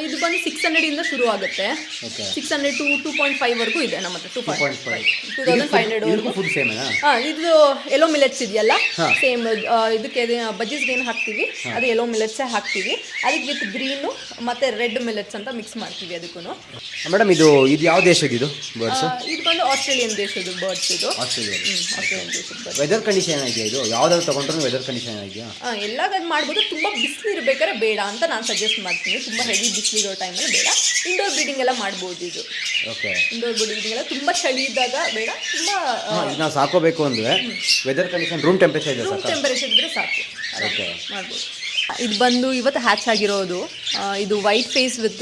ಇದು ಬಂದು ಸಿಕ್ಸ್ ಹಂಡ್ರೆಡಿಂದ ಶುರು ಆಗುತ್ತೆ. Six hundred to two point five ವರೆಗೂ ಇದೆ ನಮ್ಮ ಹತ್ರ two point five two thousand five hundred ಹಾಂ ಇದು ಎಲ್ಲೋ ಮಿಲೆಟ್ಸ್ ಇದೆಯಲ್ಲ? ಸೇಮ್ ಇದಕ್ಕೆ ಬಜ್ಜೀಸ್ಗೆ ಏನು ಹಾಕ್ತೀವಿ? ಅದು ಎಲ್ಲೋ ಮಿಲೆಟ್ಸೇ ಹಾಕ್ತೀವಿ. ಅದಕ್ಕೆ ವಿತ್ ಗ್ರೀನು ಮತ್ತೆ ರೆಡ್ ಮಿಲೆಟ್ಸ್ ಅಂತ ಮಿಕ್ಸ್ ಮಾಡ್ತೀವಿ ಅದಕ್ಕೂ ಮೇಡಮ್ ಇದು ಇದು ಯಾವ ದೇಶದ ಇದು ಬರ್ಡ್ಸ್ ಇದು ಬಂದು ಆಸ್ಟ್ರೇಲಿಯನ್ ದೇಶದ ಬರ್ಡ್ಸ್ ಇದು. ಆಸ್ಟ್ರೇಲಿಯಾ ಆಸ್ಟ್ರೇಲಿಯನ್ ದೇಶದ ವೆದರ್ ಕಂಡೀಷನ್ ಏನಾಗಿದೆಯಾ ಇದು? ಯಾವ್ದಾದ್ರು ತೊಗೊಂಡ್ರು ವೆದರ್ ಕಂಡೀಷನ್ ಏನಾಗಿದೆಯಾ ಎಲ್ಲ ಮಾಡ್ಬೋದು ತುಂಬ ಬಿಸಿಲು ಇರಬೇಕಾದ್ರೆ ಬೇಡ ಅಂತ ನಾನು ಸಜೆಸ್ಟ್ ಮಾಡ್ತೀನಿ. ತುಂಬ ಹೆವಿ ಬಿಸಿಲಿರೋ ಟೈಮಲ್ಲಿ ಬೇಡ. ಇಂಡೋರ್ ಬ್ರೀಡಿಂಗ್ ಎಲ್ಲ ಮಾಡ್ಬೋದು ಇದು. ಓಕೆ ಇಂಡೋರ್ ಬ್ರೀಡಿಂಗ್ ಎಲ್ಲ ತುಂಬ ಚಳಿ ಇದ್ದಾಗ ಬೇಡ ತುಂಬ ನಾವು ಸಾಕೋಬೇಕು ಅಂದರೆ ವೆದರ್ ಕಂಡೀಷನ್ ರೂಮ್ ಟೆಂಪರೇಚರ್ ಇದೆ ರೂಮ್ ಟೆಂಪರೇಚರ್ ಇದ್ರೆ ಸಾಕು. ಓಕೆ ಮಾಡ್ಬೋದು. ಇದು ಬಂದು ಇವತ್ತು ಹ್ಯಾಚ್ ಆಗಿರೋದು ಇದು white face with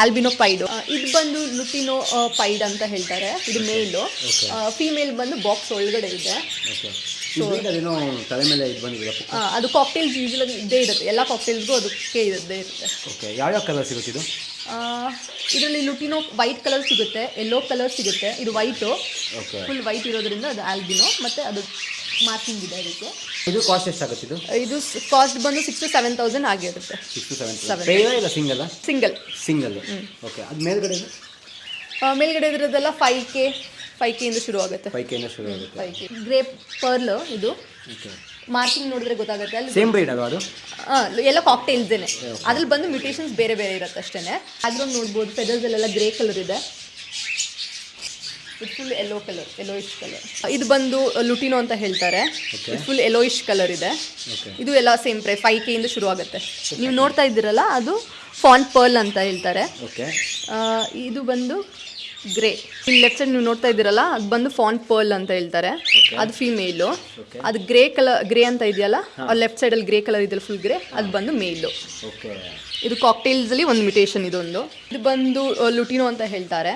albino pied ಇದು ಬಂದು ಲುಟಿನೋ ಪೈಡ್ ಅಂತ ಹೇಳ್ತಾರೆ. ಇದು ಮೇಲು ಫೀಮೇಲ್ ಬಂದು ಬಾಕ್ಸ್ ಒಳಗಡೆ ಇದೆ. ಇದು ಅದೇನೋ ತಲೆ ಮೇಲೆ ಇದು ಬಂದಿದೆ. ಅದು ಕಾಕ್ಟೇಲ್ಸ್ ಯೂಶಲಾಗಿ ಇದ್ದೇ ಇರುತ್ತೆ. ಎಲ್ಲ ಕಾಕ್ಟೇಲ್ಸ್ಗೂ ಅದಕ್ಕೆ ಇದ್ದೇ ಇರುತ್ತೆ. ಓಕೆ ಯಾವ್ಯಾವ ಕಲರ್ ಸಿಗುತ್ತೆ ಇದು? ಇದರಲ್ಲಿ ಲುಟಿನೋ ವೈಟ್ ಕಲರ್ ಸಿಗುತ್ತೆ ಎಲ್ಲೋ ಕಲರ್ ಸಿಗುತ್ತೆ. ಇದು ವೈಟು ಓಕೆ ಫುಲ್ ವೈಟ್ ಇರೋದ್ರಿಂದ ಅದು ಆಲ್ಬಿನೋ ಮತ್ತು ಅದು ಮಾರ್ಕಿಂಗ್ ಇದೆ ಅದಕ್ಕೆ. ಇದು ಕಾಸ್ಟ್ ಎಷ್ಟಾಗುತ್ತೆ ಇದು? ಇದು ಕಾಸ್ಟ್ ಬಂದು ಸಿಕ್ಸ್ ಟು ಸೆವೆನ್ ತೌಸಂಡ್ ಆಗಿರುತ್ತೆ. ಸಿಕ್ಸ್ ಟು ಸೆವೆನ್ ಸೆವೆನ್ ಇಲ್ಲ ಸಿಂಗಲ್ ಸಿಂಗಲ್ ಸಿಂಗಲ್ ಓಕೆ ಅದು ಮೇಲ್ಗಡೆ ಮೇಲ್ಗಡೆ ಇದ್ರದ್ದೆಲ್ಲ ಫೈವ್ ಕೆ ಫೈವ್ ಇಂದ ಶುರು ಆಗುತ್ತೆ. ಫೈವ್ ಕೆಯಿಂದ ಶುರು ಆಗುತ್ತೆ. ಫೈವ್ ಕೆ ಗ್ರೇಪ್ ಪರ್ಲ್ ಇದು. ಓಕೆ ಮಾರ್ಕಿಂಗ್ ನೋಡಿದ್ರೆ ಗೊತ್ತಾಗುತ್ತೆ. ಅಲ್ಲಿ ಸೇಮ್ ಬ್ರೀಡ್ ಅಲ್ವಾ ಅದು? ಎಲ್ಲ ಕಾಕ್ಟೇಲ್ಸೇನೆ ಅದ್ರಲ್ಲಿ ಬಂದು ಮ್ಯೂಟೇಷನ್ಸ್ ಬೇರೆ ಬೇರೆ ಇರುತ್ತೆ ಅಷ್ಟೇ ಅದ್ರಲ್ಲಿ ನೋಡ್ಬೋದು ಫೆದರ್ಸಲ್ಲೆಲ್ಲ ಗ್ರೇ ಕಲರ್ ಇದೆ. ಇದು full yellow colour yellowish colour ಇದು ಬಂದು ಲುಟಿನೋ ಅಂತ ಹೇಳ್ತಾರೆ. ಇದು ಫುಲ್ ಯೆಲ್ಲೋಯಿಶ್ ಕಲರ್ ಇದೆ. ಇದು ಎಲ್ಲ ಸೇಮ್ ಪ್ರೈ ಫೈವ್ ಕೆ ಇಂದ ಶುರು ಆಗುತ್ತೆ. ನೀವು ನೋಡ್ತಾ ಇದ್ದೀರಲ್ಲ ಅದು ಫಾನ್ ಪರ್ಲ್ ಅಂತ ಹೇಳ್ತಾರೆ. ಇದು ಬಂದು ಗ್ರೇ ಇಲ್ಲಿ ಲೆಫ್ಟ್ ಸೈಡ್ ನೀವು ನೋಡ್ತಾ ಇದ್ದೀರಲ್ಲ ಅದು ಬಂದು ಫಾನ್ ಪರ್ಲ್ ಅಂತ ಹೇಳ್ತಾರೆ. ಅದು ಫೀಮೇಲ್ ಅದು ಗ್ರೇ ಕಲರ್ ಗ್ರೇ ಅಂತ ಇದೆಯಲ್ಲ ಲೆಫ್ಟ್ ಸೈಡ್ ಅಲ್ಲಿ ಗ್ರೇ ಕಲರ್ ಇದೆಯಲ್ಲ ಫುಲ್ ಗ್ರೇ ಅದು ಬಂದು ಮೇಲ್ ಇದು ಕಾಕ್ಟೇಲ್ಸ್ ಅಲ್ಲಿ ಒಂದು ಮಿಟೇಷನ್ ಇದೊಂದು. ಇದು ಬಂದು ಲುಟಿನೋ ಅಂತ ಹೇಳ್ತಾರೆ.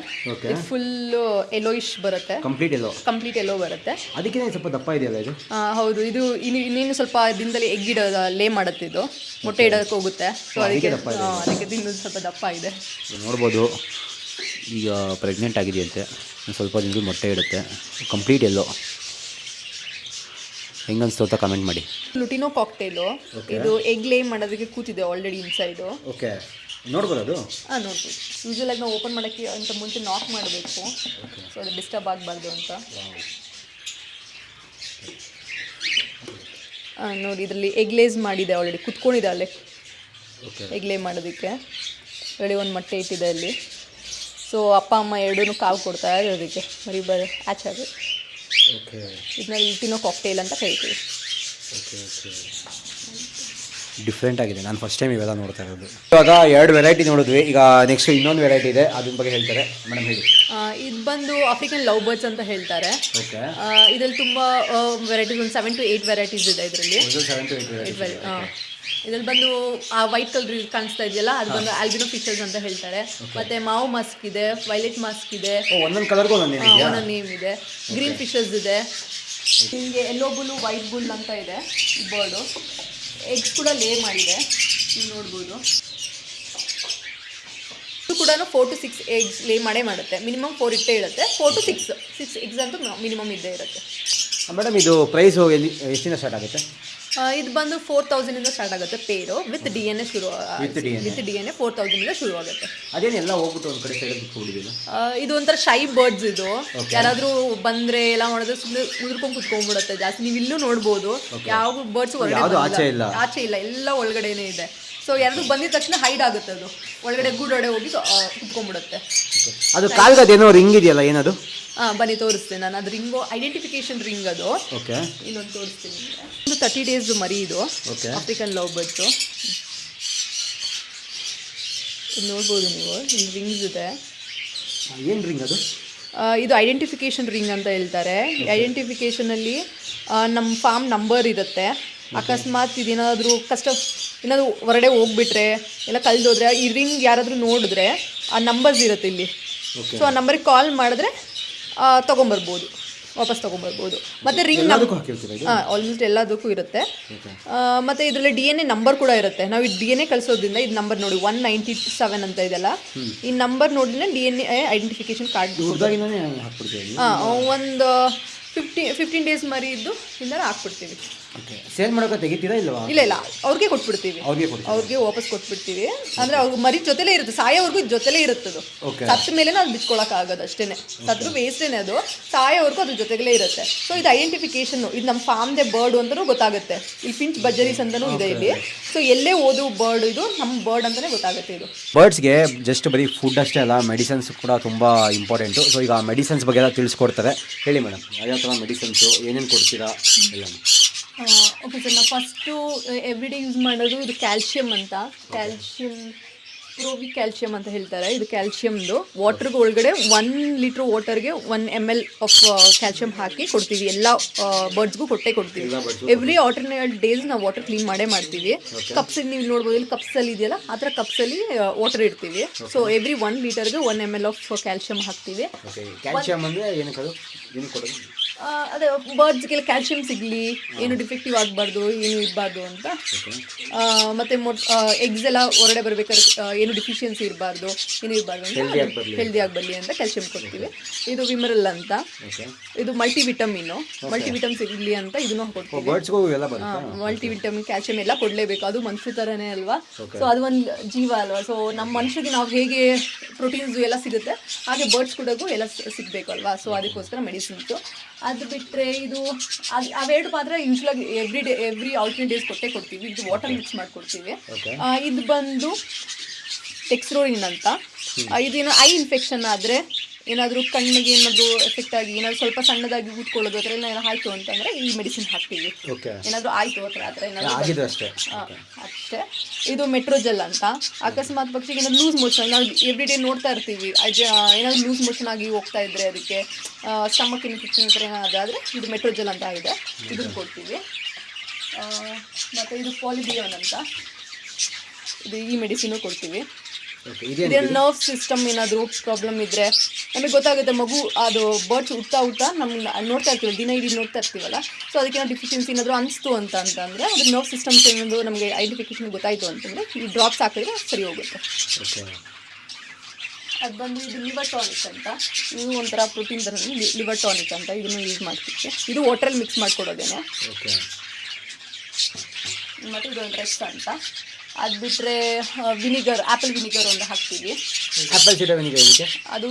ಇದು ಫುಲ್ ಎಲೋಯಿಶ್ ಬರುತ್ತೆ. ಕಂಪ್ಲೀಟ್ ಎಲ್ಲೋ ಕಂಪ್ಲೀಟ್ ಎಲ್ಲೋ ಬರುತ್ತೆ. ಅದಕ್ಕೆ ಸ್ವಲ್ಪ ದಪ್ಪ ಇದೆಯಲ್ಲ ಇದು? ಹೌದು. ಇದು ಇನ್ನು ಇನ್ನೇನು ಸ್ವಲ್ಪ ದಿನದಲ್ಲಿ ಎಗ್ ಇಡ ಲೇ ಮಾಡುತ್ತೆ ಇದು. ಮೊಟ್ಟೆ ಇಡೋಕೆ ಹೋಗುತ್ತೆ. ಸೊ ಅದಕ್ಕೆ ಅದಕ್ಕೆ ಸ್ವಲ್ಪ ದಪ್ಪ ಇದೆ ನೋಡ್ಬೋದು. ಈಗ ಪ್ರೆಗ್ನೆಂಟ್ ಆಗಿದೆಯಂತೆ. ಸ್ವಲ್ಪ ದಿನದಲ್ಲಿ ಮೊಟ್ಟೆ ಇಡುತ್ತೆ. ಕಂಪ್ಲೀಟ್ ಎಲ್ಲೋ ಹೆಂಗನ್ಸ್ತು ಅಂತ ಕಮೆಂಟ್ ಮಾಡಿ. ಲುಟಿನೋ ಕಾಕ್ಟೇಲು ಇದು ಎಗ್ ಲೇ ಮಾಡೋದಕ್ಕೆ ಕೂತಿದೆ ಆಲ್ರೆಡಿ ಇನ್ಸೈಡು ಓಕೆ ನೋಡ್ಬೋದು ಹಾಂ ನೋಡ್ಬೋದು. ಯೂಶಲಾಗಿ ನಾವು ಓಪನ್ ಮಾಡೋಕ್ಕೆ ಅಂತ ಮುಂಚೆ ನಾಕ್ ಮಾಡಬೇಕು. ಸೊ ಅದು ಡಿಸ್ಟರ್ಬ್ ಆಗಬಾರ್ದು ಅಂತ. ನೋಡಿ ಇದರಲ್ಲಿ ಎಗ್ಲೇಸ್ ಮಾಡಿದೆ ಆಲ್ರೆಡಿ ಕುತ್ಕೊಂಡಿದೆ ಅಲ್ಲೇ. ಎಗ್ಲೇ ಮಾಡೋದಕ್ಕೆ. ರೆಡಿ ಒಂದು ಮೊಟ್ಟೆ ಇಟ್ಟಿದೆ ಅಲ್ಲಿ. ಸೊ ಅಪ್ಪ ಅಮ್ಮ ಎರಡೂ ಕಾವು ಕೊಡ್ತಾ ಇದ್ದಾರೆ ಅದಕ್ಕೆ ಮರಿ ಬರ ಆಚಾರ ಓಕೆ ಇದನ್ನ ಇಟ್ಟಿನೋ ಕಾಕ್ಟೇಲ್ ಅಂತ ಕರಿತೀವಿ. ಓಕೆ ಓಕೆ ಡಿಫ್ರೆಂಟ್ ಆಗಿದೆ. ನಾನು ಫಸ್ಟ್ ಟೈಮ್ ಇವೆಲ್ಲ ನೋಡ್ತಾ ಇರೋದು. ಇವಾಗ ಎರಡು ವೆರೈಟಿ ನೋಡಿದ್ವಿ. ಈಗ ನೆಕ್ಸ್ಟ್ ಇನ್ನೊಂದು ವೆರೈಟಿ ಇದೆ. ಅದ್ರ ಬಗ್ಗೆ ಹೇಳ್ತಾರೆ. ಮೇಡಮ್ ಹೇಳಿ. ಇದು ಬಂದು ಆಫ್ರಿಕನ್ ಲವ್ ಬರ್ಡ್ಸ್ ಅಂತ ಹೇಳ್ತಾರೆ. ಓಕೆ ಇದರಲ್ಲಿ ತುಂಬ ವೆರೈಟೀಸ್ ಒಂದು ಸೆವೆನ್ ಟು ಏಯ್ಟ್ ವೆರೈಟೀಸ್ ಇದೆ ಇದರಲ್ಲಿ. ಇದ್ರಲ್ಲಿ ಬಂದು ಆ ವೈಟ್ ಕಲರ್ ಕಾಣಿಸ್ತಾ ಇದೆಯಲ್ಲ ಅದು ಬಂದು ಆಲ್ಬಿನೋ ಫಿಶರ್ಸ್ ಅಂತ ಹೇಳ್ತಾರೆ. ಮತ್ತೆ ಮಾವು ಮಾಸ್ಕ್ ಇದೆ ವೈಲೆಟ್ ಮಾಸ್ಕ್ ಇದೆ. ಒಂದೊಂದು ಕಲರ್ಗೂ ಒಂದೊಂದು ನೇಮ್ ಇದೆ. ಗ್ರೀನ್ ಫಿಶರ್ಸ್ ಇದೆ. ಹಿಂಗೆ ಎಲ್ಲೋ ಬುಲ್ ವೈಟ್ ಬುಲ್ ಅಂತ ಇದೆ ಬರ್ಡು ಎಗ್ಸ್ ಕೂಡ ಲೇ ಮಾಡಿದೆ. ನೀವು ನೋಡ್ಬೋದು. ಇದು ಕೂಡ ಫೋರ್ ಟು ಸಿಕ್ಸ್ ಎಗ್ಸ್ ಲೇ ಮಾಡೇ ಮಾಡುತ್ತೆ. ಮಿನಿಮಮ್ ಫೋರ್ ಇಟ್ಟೇ ಇರುತ್ತೆ. Four two six six eggs ಅಂತೂ ಮಿನಿಮಮ್ ಇದ್ದೇ ಇರುತ್ತೆ. ಮೇಡಮ್ ಇದು ಪ್ರೈಸ್ ಎಲ್ಲಿ ಎಷ್ಟಿಂದ ಸ್ಟಾರ್ಟ್ ಆಗುತ್ತೆ? ಇದು ಬಂದು ಫೋರ್ ಇಂದ ಸ್ಟಾರ್ಟ್ ಆಗುತ್ತೆ pair. With D N A ಶುರು. With D N A four ಇಂದ ಶುರು ಆಗುತ್ತೆ. ಅದೇನು ಎಲ್ಲ ಹೋಗ್ಬಿಟ್ಟು ಒಂದ್ ಕಡೆ ಸೈಡ್ ಬಿಟ್ಕೊಂಡಿದ್ದೀವಿ ಇದು ಒಂಥರ ಶೈ ಬರ್ಡ್ಸ್ ಇದು. ಯಾರಾದ್ರೂ ಬಂದ್ರೆ ಎಲ್ಲ ಮಾಡಿದ್ರೆ ಸುಮ್ಮನೆ ಉದುರ್ಕೊಂಡು ಕುತ್ಕೊಂಡ್ಬಿಡುತ್ತೆ ಜಾಸ್ತಿ. ನೀವು ಇಲ್ಲೂ ನೋಡ್ಬೋದು. ಯಾವ ಬರ್ಡ್ಸ್ ಹೊರಗಡೆ ಆಚೆ ಇಲ್ಲ. ಆಚೆ ಇಲ್ಲ. ಎಲ್ಲ ಒಳಗಡೆನೆ ಇದೆ. ಸೊ ಯಾರು ಬಂದಿದ ತಕ್ಷಣ ಹೈಡ್ ಆಗುತ್ತೆ ಅದು. ಒಳಗಡೆ ಗೂಡೊಡೆ ಹೋಗಿ ಕುತ್ಕೊಂಡ್ಬಿಡುತ್ತೆ. ಅದು ಕಾಲ್ಗದೇನೋ ರಿಂಗ್ ಇದೆಯಲ್ಲ ಏನದು? ಬನ್ನಿ ತೋರಿಸ್ತೇನೆ ನಾನು. ಅದು ರಿಂಗು ಐಡೆಂಟಿಫಿಕೇಶನ್ ರಿಂಗ್ ಅದು. ಓಕೆ. ಇನ್ನೊಂದು ತೋರಿಸ್ತೀನಿ. ಒಂದು ತರ್ಟಿ ಡೇಸ್ ಮರಿ ಇದು. ಓಕೆ. ಆಫ್ರಿಕನ್ ಲವ್ ಬರ್ಡ್ಸು ಇದು ನೋಡ್ಬೋದು ನೀವು ಇಲ್ಲಿ ರಿಂಗ್ಸ್ ಇದೆ. ಏನು ರಿಂಗ್ ಅದು? ಇದು ಐಡೆಂಟಿಫಿಕೇಶನ್ ರಿಂಗ್ ಅಂತ ಹೇಳ್ತಾರೆ. ಐಡೆಂಟಿಫಿಕೇಷನಲ್ಲಿ ನಮ್ಮ ಫಾರ್ಮ್ ನಂಬರ್ ಇರುತ್ತೆ. ಅಕಸ್ಮಾತ್ ಇದೇನಾದರೂ ಕಷ್ಟ ಏನಾದರೂ ಹೊರಡೆ ಹೋಗ್ಬಿಟ್ರೆ ಎಲ್ಲ ಕಳೆದೋದ್ರೆ ಈ ರಿಂಗ್ ಯಾರಾದರೂ ನೋಡಿದ್ರೆ ಆ ನಂಬರ್ಸ್ ಇರುತ್ತೆ ಇಲ್ಲಿ. ಸೊ ಆ ನಂಬರಿಗೆ ಕಾಲ್ ಮಾಡಿದ್ರೆ ತಗೊಂಬರ್ಬೋದು. ವಾಪಸ್ ತಗೊಂಬರ್ಬೋದು. ಮತ್ತು ರಿಂಗ್ ಇದು? ಹಾಂ ಆಲ್ಮೋಸ್ಟ್ ಎಲ್ಲದಕ್ಕೂ ಇರುತ್ತೆ. ಮತ್ತು ಇದರಲ್ಲಿ ಡಿ ಎನ್ ಎ ನಂಬರ್ ಕೂಡ ಇರುತ್ತೆ. ನಾವು ಈ ಡಿ ಎನ್ ಎ ಕಳಿಸೋದ್ರಿಂದ ಇದು ನಂಬರ್ ನೋಡಿ ಒನ್ ನೈಂಟಿ ಸೆವೆನ್ ಅಂತ ಇದೆಲ್ಲ ಈ ನಂಬರ್ ನೋಡಿದ್ರೆ D N A identification card ಹಾಂ ಒಂದು ಫಿಫ್ಟಿ ಫಿಫ್ಟೀನ್ ಡೇಸ್ ಮರಿ ಇದ್ದು ಇಂದ ಹಾಕ್ಬಿಡ್ತೀವಿ. ಓಕೆ ಸೇಲ್ ಮಾಡೋಕೆ ತೆಗಿತೀರಾ ಇಲ್ಲವಾ ಇಲ್ಲ ಇಲ್ಲ. ಅವ್ರಿಗೆ ಕೊಟ್ಬಿಡ್ತೀವಿ. ಅವ್ರಿಗೆ ಅವ್ರಿಗೆ ವಾಪಸ್ ಕೊಟ್ಬಿಡ್ತೀವಿ. ಅಂದ್ರೆ ಅವ್ರ ಮರಿ ಜೊತೆಲೇ ಇರುತ್ತೆ. ಸಾಯೋವರೆಗೂ ಜೊತೆಲೇ ಇರುತ್ತದು. ಅದು ಸತ್ತ ಮೇಲೆ ಅದು ಬಿಚ್ಕೊಳಕ್ ಆಗೋದು ಅಷ್ಟೇನೆ. ಸತ್ರು ವೇಸ್ಟೇನೆ ಅದು. ಸಾಯೋವರೆಗೂ ಅದ್ರ ಜೊತೆಗಲೇ ಇರುತ್ತೆ. ಸೊ ಇದು ಐಡೆಂಟಿಫಿಕೇಶನ್ ಇದು ನಮ್ಮ ಫಾರ್ಮ್ದೆ ಬರ್ಡ್ ಅಂತಲೂ ಗೊತ್ತಾಗುತ್ತೆ. ಇಲ್ಲಿ ಪಿಂಚ್ ಬಜರೀಸ್ ಅಂತಲೂ ಇದೆ ಇಲ್ಲಿ. ಸೊ ಎಲ್ಲೇ ಓದು ಬರ್ಡ್ ಇದು ನಮ್ಮ ಬರ್ಡ್ ಅಂತಲೇ ಗೊತ್ತಾಗುತ್ತೆ ಇದು. ಬರ್ಡ್ಸ್ಗೆ ಜಸ್ಟ್ ಬರೀ ಫುಡ್ ಅಷ್ಟೇ ಅಲ್ಲ ಮೆಡಿಸನ್ಸ್ ಕೂಡ ತುಂಬ ಇಂಪಾರ್ಟೆಂಟು ಸೊ ಈಗ ಮೆಡಿಸನ್ಸ್ ಬಗ್ಗೆ ಎಲ್ಲ ತಿಳಿಸ್ಕೊಡ್ತಾರೆ. ಹೇಳಿ ಮೇಡಮ್ ಥರ ಮೆಡಿಸನ್ಸು ಏನೇನು ಕೊಡ್ತೀರಾ? ಎಲ್ಲ ಓಕೆ ಸರ್ ನಾವು ಫಸ್ಟು ಎವ್ರಿ ಡೇ ಯೂಸ್ ಮಾಡೋದು ಇದು ಕ್ಯಾಲ್ಶಿಯಂ ಅಂತ. ಕ್ಯಾಲ್ಶಿಯಂ ಪ್ರೋವಿ ಕ್ಯಾಲ್ಶಿಯಂ ಅಂತ ಹೇಳ್ತಾರೆ. ಇದು ಕ್ಯಾಲ್ಶಿಯಮ್ದು ವಾಟರ್ಗೆ ಒಳಗಡೆ one litre ವಾಟರ್ಗೆ one M L of calcium ಹಾಕಿ ಕೊಡ್ತೀವಿ. ಎಲ್ಲ ಬರ್ಡ್ಸ್ಗೂ ಕೊಟ್ಟೆ ಕೊಡ್ತೀವಿ. ಎವ್ರಿ ಆಲ್ಟರ್ನೇಟ್ ಡೇಸ್ ನಾವು ವಾಟರ್ ಕ್ಲೀನ್ ಮಾಡೇ ಮಾಡ್ತೀವಿ. ಕಪ್ಸ್ ನೀವು ನೋಡ್ಬೋದು ಇಲ್ಲಿ ಕಪ್ಸಲ್ಲಿ ಇದೆಯಲ್ಲ ಆ ಥರ ಕಪ್ಸಲ್ಲಿ ವಾಟರ್ ಇಡ್ತೀವಿ. ಸೊ ಎವ್ರಿ ಒನ್ ಲೀಟರ್ಗೆ one M L of calcium ಹಾಕ್ತೀವಿ. ಕ್ಯಾಲ್ಶಿಯಂ ಕ್ಯಾಲ್ಶಿಯಮ್ ಅಂದರೆ ಏನಕ್ಕೆ ಅದು ಬರ್ಡ್ಸ್ಗೆಲ್ಲ ಕ್ಯಾಲ್ಶಿಯಂ ಸಿಗಲಿ ಏನು ಡಿಫೆಕ್ಟಿವ್ ಆಗಬಾರ್ದು ಏನು ಇರಬಾರ್ದು ಅಂತ. ಮತ್ತೆ ಮೊಟ್ ಎಗ್ಸ್ ಎಲ್ಲ ಹೊರಗಡೆ ಬರ್ಬೇಕಾದ್ರೆ ಏನು ಡಿಫಿಷಿಯನ್ಸಿ ಇರಬಾರ್ದು ಏನು ಇರಬಾರ್ದು ಅಂತ. ಹೆಲ್ದಿ ಆಗಿ ಬರಲಿ ಅಂತ. ಕ್ಯಾಲ್ಶಿಯಂ ಕೊಡ್ತೀವಿ. ಇದು ವಿಮರಲ್ ಅಂತ. ಇದು ಮಲ್ಟಿ ವಿಟಮಿನ್ ಮಲ್ಟಿ ವಿಟಮ್ ಸಿಗಲಿ ಅಂತ ಇದನ್ನು ಕೊಡ್ತೀವಿ ಮಲ್ಟಿ ವಿಟಮಿನ್ ಕ್ಯಾಲ್ಶಿಯಂ ಎಲ್ಲ ಕೊಡಲೇಬೇಕು. ಅದು ಮನುಷ್ಯ ಥರನೇ ಅಲ್ವಾ? ಸೊ ಅದು ಒಂದು ಜೀವ ಅಲ್ವಾ? ಸೊ ನಮ್ಮ ಮನುಷ್ಯರಿಗೆ ನಾವು ಹೇಗೆ ಪ್ರೋಟೀನ್ಸ್ ಎಲ್ಲ ಸಿಗುತ್ತೆ ಹಾಗೆ ಬರ್ಡ್ಸ್ ಕೂಡಗೂ ಎಲ್ಲ ಸಿಗ್ಬೇಕು ಅಲ್ವಾ? ಸೊ ಅದಕ್ಕೋಸ್ಕರ ಮೆಡಿಸಿನ್ಸು ಅದು ಬಿಟ್ಟರೆ ಇದು ಅದು ಅವೆರಡು ಮಾತ್ರ ಯೂಶ್ವಲಾಗಿ every day every alternate days ಕೊಟ್ಟೆ ಕೊಡ್ತೀವಿ. ಇದು ವಾಟರ್ ಮಿಕ್ಸ್ ಮಾಡಿಕೊಡ್ತೀವಿ. ಇದು ಬಂದು ಟೆಕ್ಸ್ರೋರಿನ್ ಅಂತ ಇದೇನು ಐ ಇನ್ಫೆಕ್ಷನ್ ಆದರೆ ಏನಾದರೂ ಕಣ್ಣಿಗೆ ಏನಾದರೂ ಎಫೆಕ್ಟ್ ಆಗಿ ಏನಾದರೂ ಸ್ವಲ್ಪ ಸಣ್ಣದಾಗಿ ಕೂತ್ಕೊಳ್ಳೋದು ಅದರಲ್ಲಿ ಏನಾದ್ರು ಆಯಿತು ಅಂತಂದರೆ ಈ ಮೆಡಿಸಿನ್ ಹಾಕ್ತೀವಿ. ಏನಾದರೂ ಆಯಿತು ಆ ಥರ ಆ ಥರ ಏನಾದರೂ ಅಷ್ಟೇ. ಅಷ್ಟೇ. ಇದು ಮೆಟ್ರೋಜೆಲ್ ಅಂತ. ಅಕಸ್ಮಾತ್ ಪಕ್ಷಿಗೆ ಏನಾದ್ರು ಲೂಸ್ ಮೋಷನ್ ನಾವು ಎವ್ರಿ ಡೇ ನೋಡ್ತಾ ಇರ್ತೀವಿ. ಏನಾದರೂ ಏನಾದ್ರು ಲೂಸ್ ಮೋಷನ್ ಆಗಿ ಹೋಗ್ತಾ ಇದ್ರೆ ಅದಕ್ಕೆ ಸ್ಟಮಕ್ ಇನ್ಫೆಕ್ಷನ್ ಹತ್ರ ಏನಾದರೂ ಇದು ಮೆಟ್ರೋಜೆಲ್ ಅಂತ ಇದೆ. ಇದನ್ನು ಕೊಡ್ತೀವಿ. ಮತ್ತು ಇದು ಪಾಲಿಬಿಯೋನ್ ಅಂತ. ಇದು ಈ ಮೆಡಿಸಿನು ಕೊಡ್ತೀವಿ. ಇದೇನು ಇದೇ ನರ್ವ್ ಸಿಸ್ಟಮ್ ಏನಾದರೂ ಪ್ರಾಬ್ಲಮ್ ಇದ್ದರೆ ನಮಗೆ ಗೊತ್ತಾಗುತ್ತೆ ಮಗು ಅದು ಬರ್ಡ್ಸ್ ಹುಟ್ತಾ ಹುಟ್ತಾ ನಮ್ಮ ನೋಡ್ತಾ ಇರ್ತೀವಿ ದಿನ ಇಡೀ ನೋಡ್ತಾ ಇರ್ತೀವಲ್ಲ ಸೊ ಅದಕ್ಕೆ ನಾವು ಡಿಫಿಷಿಯನ್ಸಿ ಏನಾದರೂ ಅನಿಸ್ತು ಅಂತ ಅಂತಂದರೆ ಅದು ನರ್ವ್ ಸಿಸ್ಟಮ್ಸ್ ಏನಾದರೂ ನಮಗೆ ಐಡೆಂಟಿಫಿಕೇಶನ್ ಗೊತ್ತಾಯಿತು ಅಂತಂದರೆ ಈ ಡ್ರಾಪ್ಸ್ ಹಾಕಿದ್ರೆ ಸರಿ ಹೋಗುತ್ತೆ. ಅದು ಬಂದು ಇದು ಲಿವರ್ ಟಾನಿಕ್ ಅಂತ ಇದು ಒಂಥರ ಪ್ರೋಟೀನ್ ಥರ ಲಿವರ್ ಟಾನಿಕ್ ಅಂತ ಇದನ್ನು ಯೂಸ್ ಮಾಡ್ತೀವಿ ಇದು ವಾಟ್ರಲ್ಲಿ ಮಿಕ್ಸ್ ಮಾಡಿಕೊಡೋದೇನೆ. ಓಕೆ ಮತ್ತು ಇದೊಂದು ರೆಸ್ಟ್ ಅಂತ ಅದು ಬಿಟ್ಟರೆ ವಿನಿಗರ್ ಆ್ಯಪಲ್ ವಿನಿಗರ್ ಒಂದು ಹಾಕ್ತೀವಿ. ಆ್ಯಪಲ್ ಸೀಡರ್ ವಿನಿಗರ್ ಏನಕ್ಕೆ ಅದು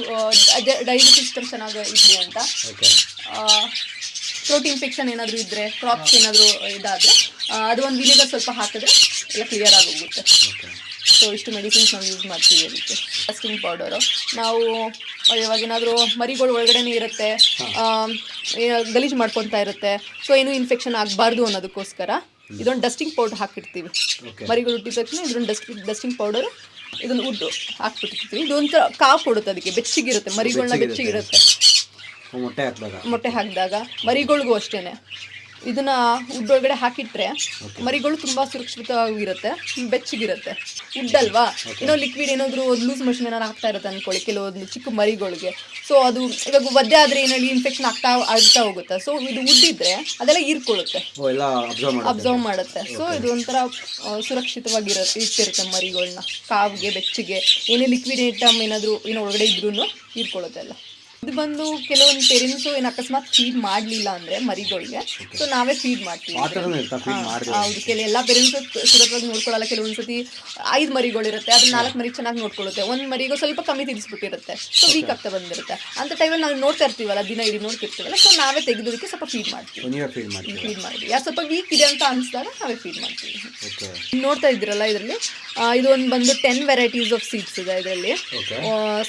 ಡೈಜೆಸ್ಟ್ ಸಿಸ್ಟಮ್ ಚೆನ್ನಾಗಿ ಇರಲಿ ಅಂತ. ಓಕೆ. ಪ್ರೋಟೀನ್ ಇನ್ಫೆಕ್ಷನ್ ಏನಾದರೂ ಇದ್ದರೆ ಕ್ರಾಪ್ಸ್ ಏನಾದರೂ ಇದಾದರೆ ಅದು ಒಂದು ವಿನಿಗರ್ ಸ್ವಲ್ಪ ಹಾಕಿದ್ರೆ ಎಲ್ಲ ಕ್ಲಿಯರ್ ಆಗೋಗುತ್ತೆ. ಸೊ ಇಷ್ಟು ಮೆಡಿಸಿನ್ಸ್ ನಾವು ಯೂಸ್ ಮಾಡ್ತೀವಿ ಅದಕ್ಕೆ. ಫಸ್ಟಿಂಗ್ ಪೌಡರು ನಾವು ಇವಾಗ ಏನಾದರೂ ಮರಿಗಳು ಒಳಗಡೆನೇ ಇರುತ್ತೆ ಗಲೀಜು ಮಾಡ್ಕೊತಾ ಇರುತ್ತೆ. ಸೊ ಏನೂ ಇನ್ಫೆಕ್ಷನ್ ಆಗಬಾರ್ದು ಅನ್ನೋದಕ್ಕೋಸ್ಕರ ಇದೊಂದು ಡಸ್ಟಿಂಗ್ ಪೌಡರ್ ಹಾಕಿರ್ತೀವಿ. ಮರಿಗಳು ಹುಟ್ಟಿದ ತಕ್ಷಣ ಇದೊಂದು ಡಸ್ಟ್ ಡಸ್ಟಿಂಗ್ ಪೌಡರ್ ಇದೊಂದು ಉಡ್ಡು ಹಾಕ್ಬಿಟ್ಟಿರ್ತೀವಿ. ಇದೊಂಥರ ಕಾಫ್ ಕೊಡುತ್ತೆ ಅದಕ್ಕೆ ಬೆಚ್ಚಗಿರುತ್ತೆ ಮರಿಗಳನ್ನ ಬೆಚ್ಚಗಿರುತ್ತೆ. ಮೊಟ್ಟೆ ಹಾಕಿದಾಗ. ಮೊಟ್ಟೆ ಹಾಕಿದಾಗ ಮರಿಗಳಿಗೂ ಅಷ್ಟೇನೆ. ಇದನ್ನ ಉಡ್ಡೊಳಗಡೆ ಹಾಕಿಟ್ರೆ ಮರಿಗಳು ತುಂಬಾ ಸುರಕ್ಷಿತವಾಗಿರುತ್ತೆ ಬೆಚ್ಚಗಿರುತ್ತೆ. ಉಡ್ಡಲ್ವಾ ಏನೋ ಲಿಕ್ವಿಡ್ ಏನಾದ್ರು ಲೂಸ್ ಮಷಿನ್ ಏನಾರು ಆಗ್ತಾ ಇರುತ್ತೆ ಅನ್ಕೊಳ್ಳಿ ಕೆಲವೊಂದು ಚಿಕ್ಕ ಮರಿಗಳಿಗೆ. ಸೊ ಅದು ಇವಾಗ ಒದ್ದೆ ಆದ್ರೆ ಏನಾದ್ರು ಇನ್ಫೆಕ್ಷನ್ ಆಗ್ತಾ ಆಗ್ತಾ ಹೋಗುತ್ತೆ. ಸೊ ಇದು ಉಡ್ಡಿದ್ರೆ ಅದೆಲ್ಲ ಹೀರ್ಕೊಳ್ಳುತ್ತೆ. ಅಬ್ಸರ್ವ್ ಮಾಡಿ ಅಬ್ಸರ್ವ್ ಮಾಡುತ್ತೆ. ಸೊ ಇದು ಒಂಥರ ಸುರಕ್ಷಿತವಾಗಿರುತ್ತೆ ಸುರಕ್ಷಿತವಾಗಿರ ಇಟ್ಟಿರುತ್ತೆ ಮರಿಗಳನ್ನ ಕಾವಿಗೆ ಬೆಚ್ಚಗೆ ಏನೇ ಲಿಕ್ವಿಡ್ ಐಟಮ್ ಏನಾದ್ರು ಏನೋ ಒಳಗಡೆ ಇದ್ರೂ ಹೀರ್ಕೊಳ್ಳುತ್ತೆ ಎಲ್ಲ. ಇದು ಬಂದು ಕೆಲವೊಂದು ಪೇರೆಂಟ್ಸು ಏನು ಅಕಸ್ಮಾತ್ ಫೀಡ್ ಮಾಡಲಿಲ್ಲ ಅಂದರೆ ಮರಿಗಳಿಗೆ. ಸೊ ನಾವೇ ಫೀಡ್ ಮಾಡ್ತೀವಿ. ಹೌದು. ಕೆಲ ಎಲ್ಲ ಪೇರೆಂಟ್ಸು ಸುರಕ್ಷವಾಗಿ ನೋಡ್ಕೊಳ್ಳಲ್ಲ. ಕೆಲವೊಂದು ಸತಿ ಐದು ಮರಿಗಳಿರುತ್ತೆ. ಅದನ್ನ ನಾಲ್ಕು ಮರಿ ಚೆನ್ನಾಗಿ ನೋಡ್ಕೊಳ್ಳುತ್ತೆ. ಒಂದು ಮರಿಗೂ ಸ್ವಲ್ಪ ಕಮ್ಮಿ ತಿನ್ನಿಸ್ಬಿಟ್ಟಿರುತ್ತೆ ಸೊ ವೀಕ್ ಆಗ್ತಾ ಬಂದಿರುತ್ತೆ. ಅಂತ ಟೈಮಲ್ಲಿ ನಾವು ನೋಡ್ತಾ ಇರ್ತೀವಲ್ಲ ದಿನ ಇಡೀ ನೋಡ್ತಿರ್ತೀವಲ್ಲ ಸೊ ನಾವೇ ತೆಗೆದೋದಕ್ಕೆ ಸ್ವಲ್ಪ ಫೀಡ್ ಮಾಡ್ತೀವಿ. ಫೀಡ್ ಮಾಡ್ತೀವಿ ಯಾರು ಸ್ವಲ್ಪ ವೀಕ್ ಇದೆ ಅಂತ ಅನಿಸಿದಾಗ ನಾವೇ ಫೀಡ್ ಮಾಡ್ತೀವಿ. ನೋಡ್ತಾ ಇದ್ದೀರಲ್ಲ ಇದರಲ್ಲಿ? ಇದೊಂದು ಒಂದು ಬಂದು ಟೆನ್ ವೆರೈಟೀಸ್ ಆಫ್ ಸೀಡ್ಸ್ ಇದೆ ಇದರಲ್ಲಿ.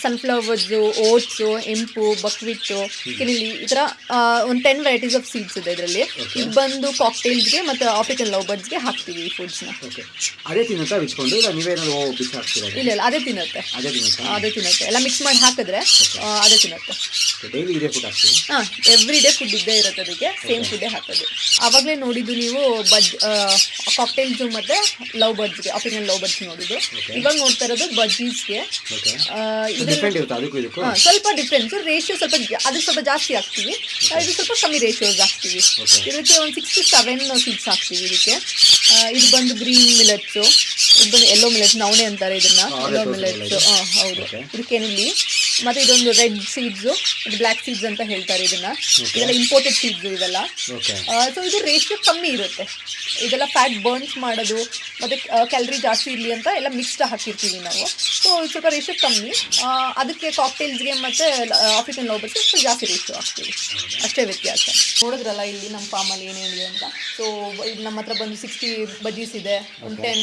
ಸನ್ಫ್ಲವರ್ಸು ಓಟ್ಸು ಎಂಪು ಬಕ್ವಿಟ್ಟು ಕಿರಿಲಿ ಈ ಥರ ಒಂದು ಟೆನ್ ವೆರೈಟೀಸ್ ಆಫ್ ಸೀಡ್ಸ್ ಇದೆ ಇದರಲ್ಲಿ. ಇದು ಬಂದು ಕಾಕ್ಟೇಲ್ಸ್ಗೆ ಮತ್ತು ಆಫ್ರಿಕನ್ ಲವ್ ಬರ್ಡ್ಸ್ಗೆ ಹಾಕ್ತೀವಿ ಈ ಫುಡ್ಸ್ನ ಓಕೆ ಅದೇ ತಿನ್ನುತ್ತಾ ಬಿಚ್ಕೊಂಡು ಇಲ್ಲ ನೀವೇನಾದ್ರು ಬಿಚ್ಚಿ ಹಾಕ್ತೀರಾ? ಇಲ್ಲ ಇಲ್ಲ ಅದೇ ತಿನ್ನುತ್ತೆ. ಅದೇ ತಿನ್ನುತ್ತೆ? ಅದೇ ತಿನ್ನುತ್ತೆ. ಎಲ್ಲ ಮಿಕ್ಸ್ ಮಾಡಿ ಹಾಕಿದ್ರೆ ಅದೇ ತಿನ್ನುತ್ತೆ. ಡೈಲಿ ಇದೇ ಫುಡ್ ಹಾಕ್ತೀವಿ ಹಾಂ ಎವ್ರಿ ಡೇ ಫುಡ್ ಇದ್ದೇ ಇರುತ್ತೆ ಅದಕ್ಕೆ. ಸೇಮ್ ಫುಡ್ಡೇ ಹಾಕೋದು. ಆವಾಗಲೇ ನೋಡಿದ್ದು ನೀವು ಬಜ್ ಕಾಕ್ಟೇಲ್ಸು ಮತ್ತು ಲವ್ ಬರ್ಡ್ಸ್ಗೆ ಆಫ್ರಿಕನ್ ಲವ್ ಬರ್ಡ್ಸ್ ನೋಡಿದ್ದು ಇವಾಗ ನೋಡ್ತಾ ಇರೋದು ಬಜ್ಜೀಸ್ಗೆ ಸ್ವಲ್ಪ ಡಿಫ್ರೆನ್ಸ್ ರೇಷಿಯೋ ಸ್ವಲ್ಪ ಅದು ಸ್ವಲ್ಪ ಜಾಸ್ತಿ ಹಾಕ್ತೀವಿ ಇದು ಸ್ವಲ್ಪ ಕಮ್ಮಿ ರೇಷಿಯೋ ಹಾಕ್ತೀವಿ ಇದಕ್ಕೆ ಒಂದು ಸಿಕ್ಸ್ ಟು ಸೆವೆನ್ ಸೀಡ್ಸ್ ಹಾಕ್ತೀವಿ ಇದಕ್ಕೆ. ಇದು ಬಂದು ಗ್ರೀನ್ ಮಿಲೆಟ್ಸು ಇದು ಬಂದು ಎಲ್ಲೋ ಮಿಲೆಟ್ಸ್ ನವಣೆ ಅಂತಾರೆ ಇದನ್ನ. ಎಲ್ಲೋ ಮಿಲೆಟ್ಸು ಹಾಂ ಹೌದು. ಇದಕ್ಕೇನಿಲ್ಲಿ ಕೆನಿಲಿ ಮತ್ತು ಇದೊಂದು ರೆಡ್ ಸೀಡ್ಸು ಇದು ಬ್ಲ್ಯಾಕ್ ಸೀಡ್ಸ್ ಅಂತ ಹೇಳ್ತಾರೆ ಇದನ್ನ. ಇದೆಲ್ಲ ಇಂಪೋರ್ಟೆಡ್ ಸೀಡ್ಸ್ ಇದೆಲ್ಲ ಸೊ ಇದು ರೇಷಿಯೋ ಕಮ್ಮಿ ಇರುತ್ತೆ. ಇದೆಲ್ಲ ಫ್ಯಾಟ್ ಬರ್ನ್ಸ್ ಮಾಡೋದು ಮತ್ತು ಕ್ಯಾಲರಿ ಜಾಸ್ತಿ ಇರಲಿ ಅಂತ ಎಲ್ಲ ಮಿಕ್ಸ್ಡ್ ಹಾಕಿರ್ತೀವಿ ನಾವು. ಸೊ ಸ್ವಲ್ಪ ರೇಷು ಕಮ್ಮಿ. ಅದಕ್ಕೆ ಕಾಕ್ಟೇಲ್ಸ್ಗೆ ಮತ್ತು ಆಫ್ರಿಕನ್ ಲೋಬರ್ಸ್ಗೆ ಸ್ವಲ್ಪ ಜಾಸ್ತಿ ರೇಷು ಹಾಕ್ತೀವಿ. ಅಷ್ಟೇ ವ್ಯತ್ಯಾಸ. ನೋಡಿದ್ರಲ್ಲ ಇಲ್ಲಿ ನಮ್ಮ ಫಾರ್ಮಲ್ಲಿ ಏನೇನಿದೆ ಅಂತ. ಸೊ ಇದು ನಮ್ಮ ಹತ್ರ ಬಂದು ಸಿಕ್ಸ್ಟಿ ಬಜೀಸ್ ಇದೆ. ಒಂದು ಟೆನ್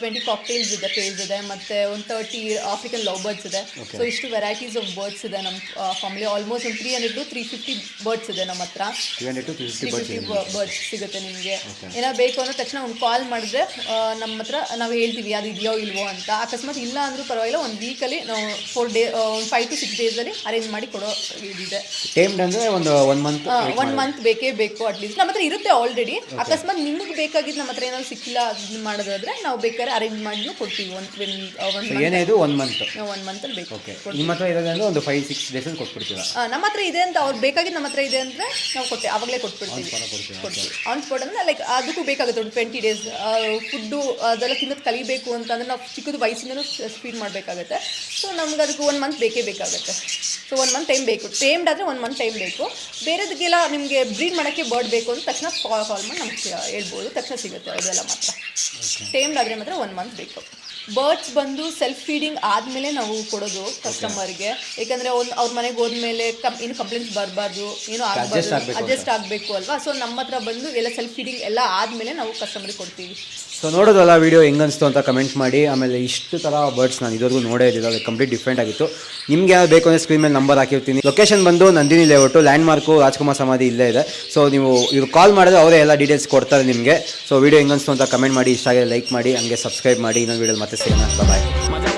ಟ್ವೆಂಟಿ ಕಾಕ್ಟೇಲ್ಸ್ ಇದೆ ಪೇಜ್ ಇದೆ. ಮತ್ತು ಒಂದು ತರ್ಟಿ ಆಫ್ರಿಕನ್ ಲವ್ ಬರ್ಡ್ಸ್ ಇದೆ ಸೊ ಇಷ್ಟು ವೆರೈಟೀಸ್ ಆಫ್ ಬರ್ಡ್ಸ್ ಇದೆ ನಮ್ಮ ಫಾರ್ಮಲ್ಲಿ ಆಲ್ಮೋಸ್ಟ್ ಒಂದು three hundred two three fifty birds ಇದೆ ನಮ್ಮ ಹತ್ರ. ತ್ರೀ ಫಿಫ್ಟಿ ಬರ್ಡ್ಸ್ ಸಿಗುತ್ತೆ ನಿಮಗೆ. ಏನಾದ್ರು ಬೇಕು ಅನ್ನೋ ತಕ್ಷಣ ಒಂದು ಕಾಲ್ ಮಾಡಿದ್ರೆ ನಮ್ಮ ಹತ್ರ ನಾವು ಹೇಳ್ತೀವಿ ಅದು ಇದೆಯೋ ಇಲ್ವೋ ಅಂತ. ಅಕಸ್ಮಾತ್ ಇಲ್ಲ ಅಂದ್ರೂ ಪರವಾಗಿಲ್ಲ ಒಂದು ವೀಕಲ್ಲಿ ನಾವು ಫೋರ್ ಡೇ ಒಂದು ಫೈವ್ ಟು ಸಿಕ್ಸ್ ಡೇಸಲ್ಲಿ ಅರೇಂಜ್ ಮಾಡಿ ಕೊಡೋ ಇದಿದೆ. ಟೈಮ್ ಅಂದರೆ ಒಂದು ಒನ್ ಮಂತ್ ಒನ್ ಮಂತ್ ಬೇಕೇ ಬೇಕು ಅಟ್ಲೀಸ್ಟ್ ನಮ್ಮ ಹತ್ರ ಇರುತ್ತೆ ಆಲ್ರೆಡಿ ಅಕಸ್ಮಾತ್ ನಿಮಗೆ ಬೇಕಾಗಿದ್ದು ನಮ್ಮ ಹತ್ರ ಏನಾದ್ರು ಸಿಕ್ಕಿಲ್ಲ ಅದನ್ನ ಮಾಡೋದಾದ್ರೆ ನಾವು ಬೇಕಾದ್ರೆ ಅರೇಂಜ್ ಮಾಡಿನೂ ಕೊಡ್ತೀವಿ ಒಂದು ಏನೇ ಇದು ಒನ್ ಮಂತ್ ಒನ್ ಮಂತಲ್ಲಿ ಬೇಕು. ಓಕೆ ನಿಮ್ಮ ಹತ್ರ ಇರೋದಂದ್ರೆ ಒಂದು ಫೈವ್ ಸಿಕ್ಸ್ ಡೇಸಲ್ಲಿ ಕೊಟ್ಬಿಡ್ತೀವಿ ನಮ್ಮ ಹತ್ರ ಇದೆ ಅಂತ ಅವ್ರು ಬೇಕಾಗಿದ್ದು ನಮ್ಮ ಹತ್ರ ಇದೆ ಅಂದರೆ ನಾವು ಕೊಟ್ಟೆ ಆವಾಗಲೇ ಕೊಟ್ಬಿಡ್ತೀವಿ. ಆನ್ ಸ್ಪಾಟ್ ಅಂದರೆ ಲೈಕ್ ಅದಕ್ಕೂ ಬೇಕಾಗುತ್ತೆ ಒಂದು ಟ್ವೆಂಟಿ ಡೇಸ್ ಫುಡ್ಡು ಅದೆಲ್ಲ ತಿನ್ನೋದು ಕಲಿಬೇಕು ಅಂತಂದ್ರೆ ನಾವು ಚಿಕ್ಕದು ವಯಸ್ಸಿಂದನೂ ಸ್ಪೀಡ್ ಮಾಡಬೇಕಾಗತ್ತೆ. ಸೊ ನಮ್ಗೆ ಅದಕ್ಕೆ ಒನ್ ಮಂತ್ ಬೇಕೇ ಬೇಕಾಗುತ್ತೆ. ಸೊ ಒನ್ ಮಂತ್ ಟೈಮ್ ಬೇಕು. ಟೇಮ್ಡ್ ಆದರೆ ಒನ್ ಮಂತ್ ಟೈಮ್ ಬೇಕು. ಬೇರೆದಕ್ಕೆಲ್ಲ ನಿಮಗೆ ಬ್ರೀಡ್ ಮಾಡೋಕ್ಕೆ ಬರ್ಡ್ ಬೇಕು ಅಂತ ತಕ್ಷಣ ಕಾಲ್ ಕಾಲ್ ಮಾಡಿ ನಮ್ಗೆ ಹೇಳ್ಬೋದು. ತಕ್ಷಣ ಸಿಗುತ್ತೆ ಅದೆಲ್ಲ ಮಾತ್ರ. ಟೇಮ್ಡ್ ಆದರೆ ಮಾತ್ರ ಒನ್ ಮಂತ್ ಬೇಕು. ಬರ್ಡ್ಸ್ ಬಂದು ಸೆಲ್ಫ್ ಫೀಡಿಂಗ್ ಆದಮೇಲೆ ನಾವು ಕೊಡೋದು ಕಸ್ಟಮರ್ಗೆ ಯಾಕಂದರೆ ಒಂದು ಅವ್ರ ಮನೆಗೆ ಹೋದ್ಮೇಲೆ ಕಮ್ ಏನು ಕಂಪ್ಲೇಂಟ್ಸ್ ಬರಬಾರ್ದು ಏನು ಆಗಬಾರ್ದು ಅಡ್ಜಸ್ಟ್ ಆಗಬೇಕು ಅಲ್ವಾ? ಸೊ ನಮ್ಮ ಹತ್ರ ಬಂದು ಎಲ್ಲ ಸೆಲ್ಫ್ ಫೀಡಿಂಗ್ ಎಲ್ಲ ಆದಮೇಲೆ ನಾವು ಕಸ್ಟಮರ್ಗೆ ಕೊಡ್ತೀವಿ. ಸೊ ನೋಡೋದಲ್ಲ ವಿಡಿಯೋ ಹೆಂಗನ್ಸ್ತು ಅಂತ ಕಮೆಂಟ್ ಮಾಡಿ. ಆಮೇಲೆ ಇಷ್ಟು ಥರ ಬರ್ಡ್ಸ್ ನಾನು ಇದುವರೆಗೂ ನೋಡೇ ಇದ್ದಿಲ್ಲ. ಅದು ಕಂಪ್ಲೀಟ್ ಡಿಫ್ರೆಂಟ್ ಆಗಿತ್ತು. ನಿಮಗೆ ಯಾವ್ದು ಬೇಕು ಅಂದರೆ ಸ್ಕ್ರೀನ್ ಮೇಲೆ ನಂಬರ್ ಹಾಕಿರ್ತೀನಿ. ಲೊಕೇಶನ್ ಬಂದು Nandini layout landmark Rajkumar ಸಮಾಧಿ ಇಲ್ಲೇ ಇದೆ. ಸೊ ನೀವು ಇವ್ರು ಕಾಲ್ ಮಾಡಿದ್ರೆ ಅವರೇ ಎಲ್ಲ ಡೀಟೇಲ್ಸ್ ಕೊಡ್ತಾರೆ ನಿಮಗೆ. ಸೊ ವೀಡಿಯೋ ಹೆಂಗನ್ಸ್ತು ಅಂತ ಕಮೆಂಟ್ ಮಾಡಿ. ಇಷ್ಟ ಆಗಿದೆ ಲೈಕ್ ಮಾಡಿ, ಹಂಗೆ ಸಬ್ಸ್ಕ್ರೈಬ್ ಮಾಡಿ. ಇನ್ನೊಂದು ವೀಡಿಯೋ ಮತ್ತೆ ಸಿಗೋಣ. ಬಾಯ್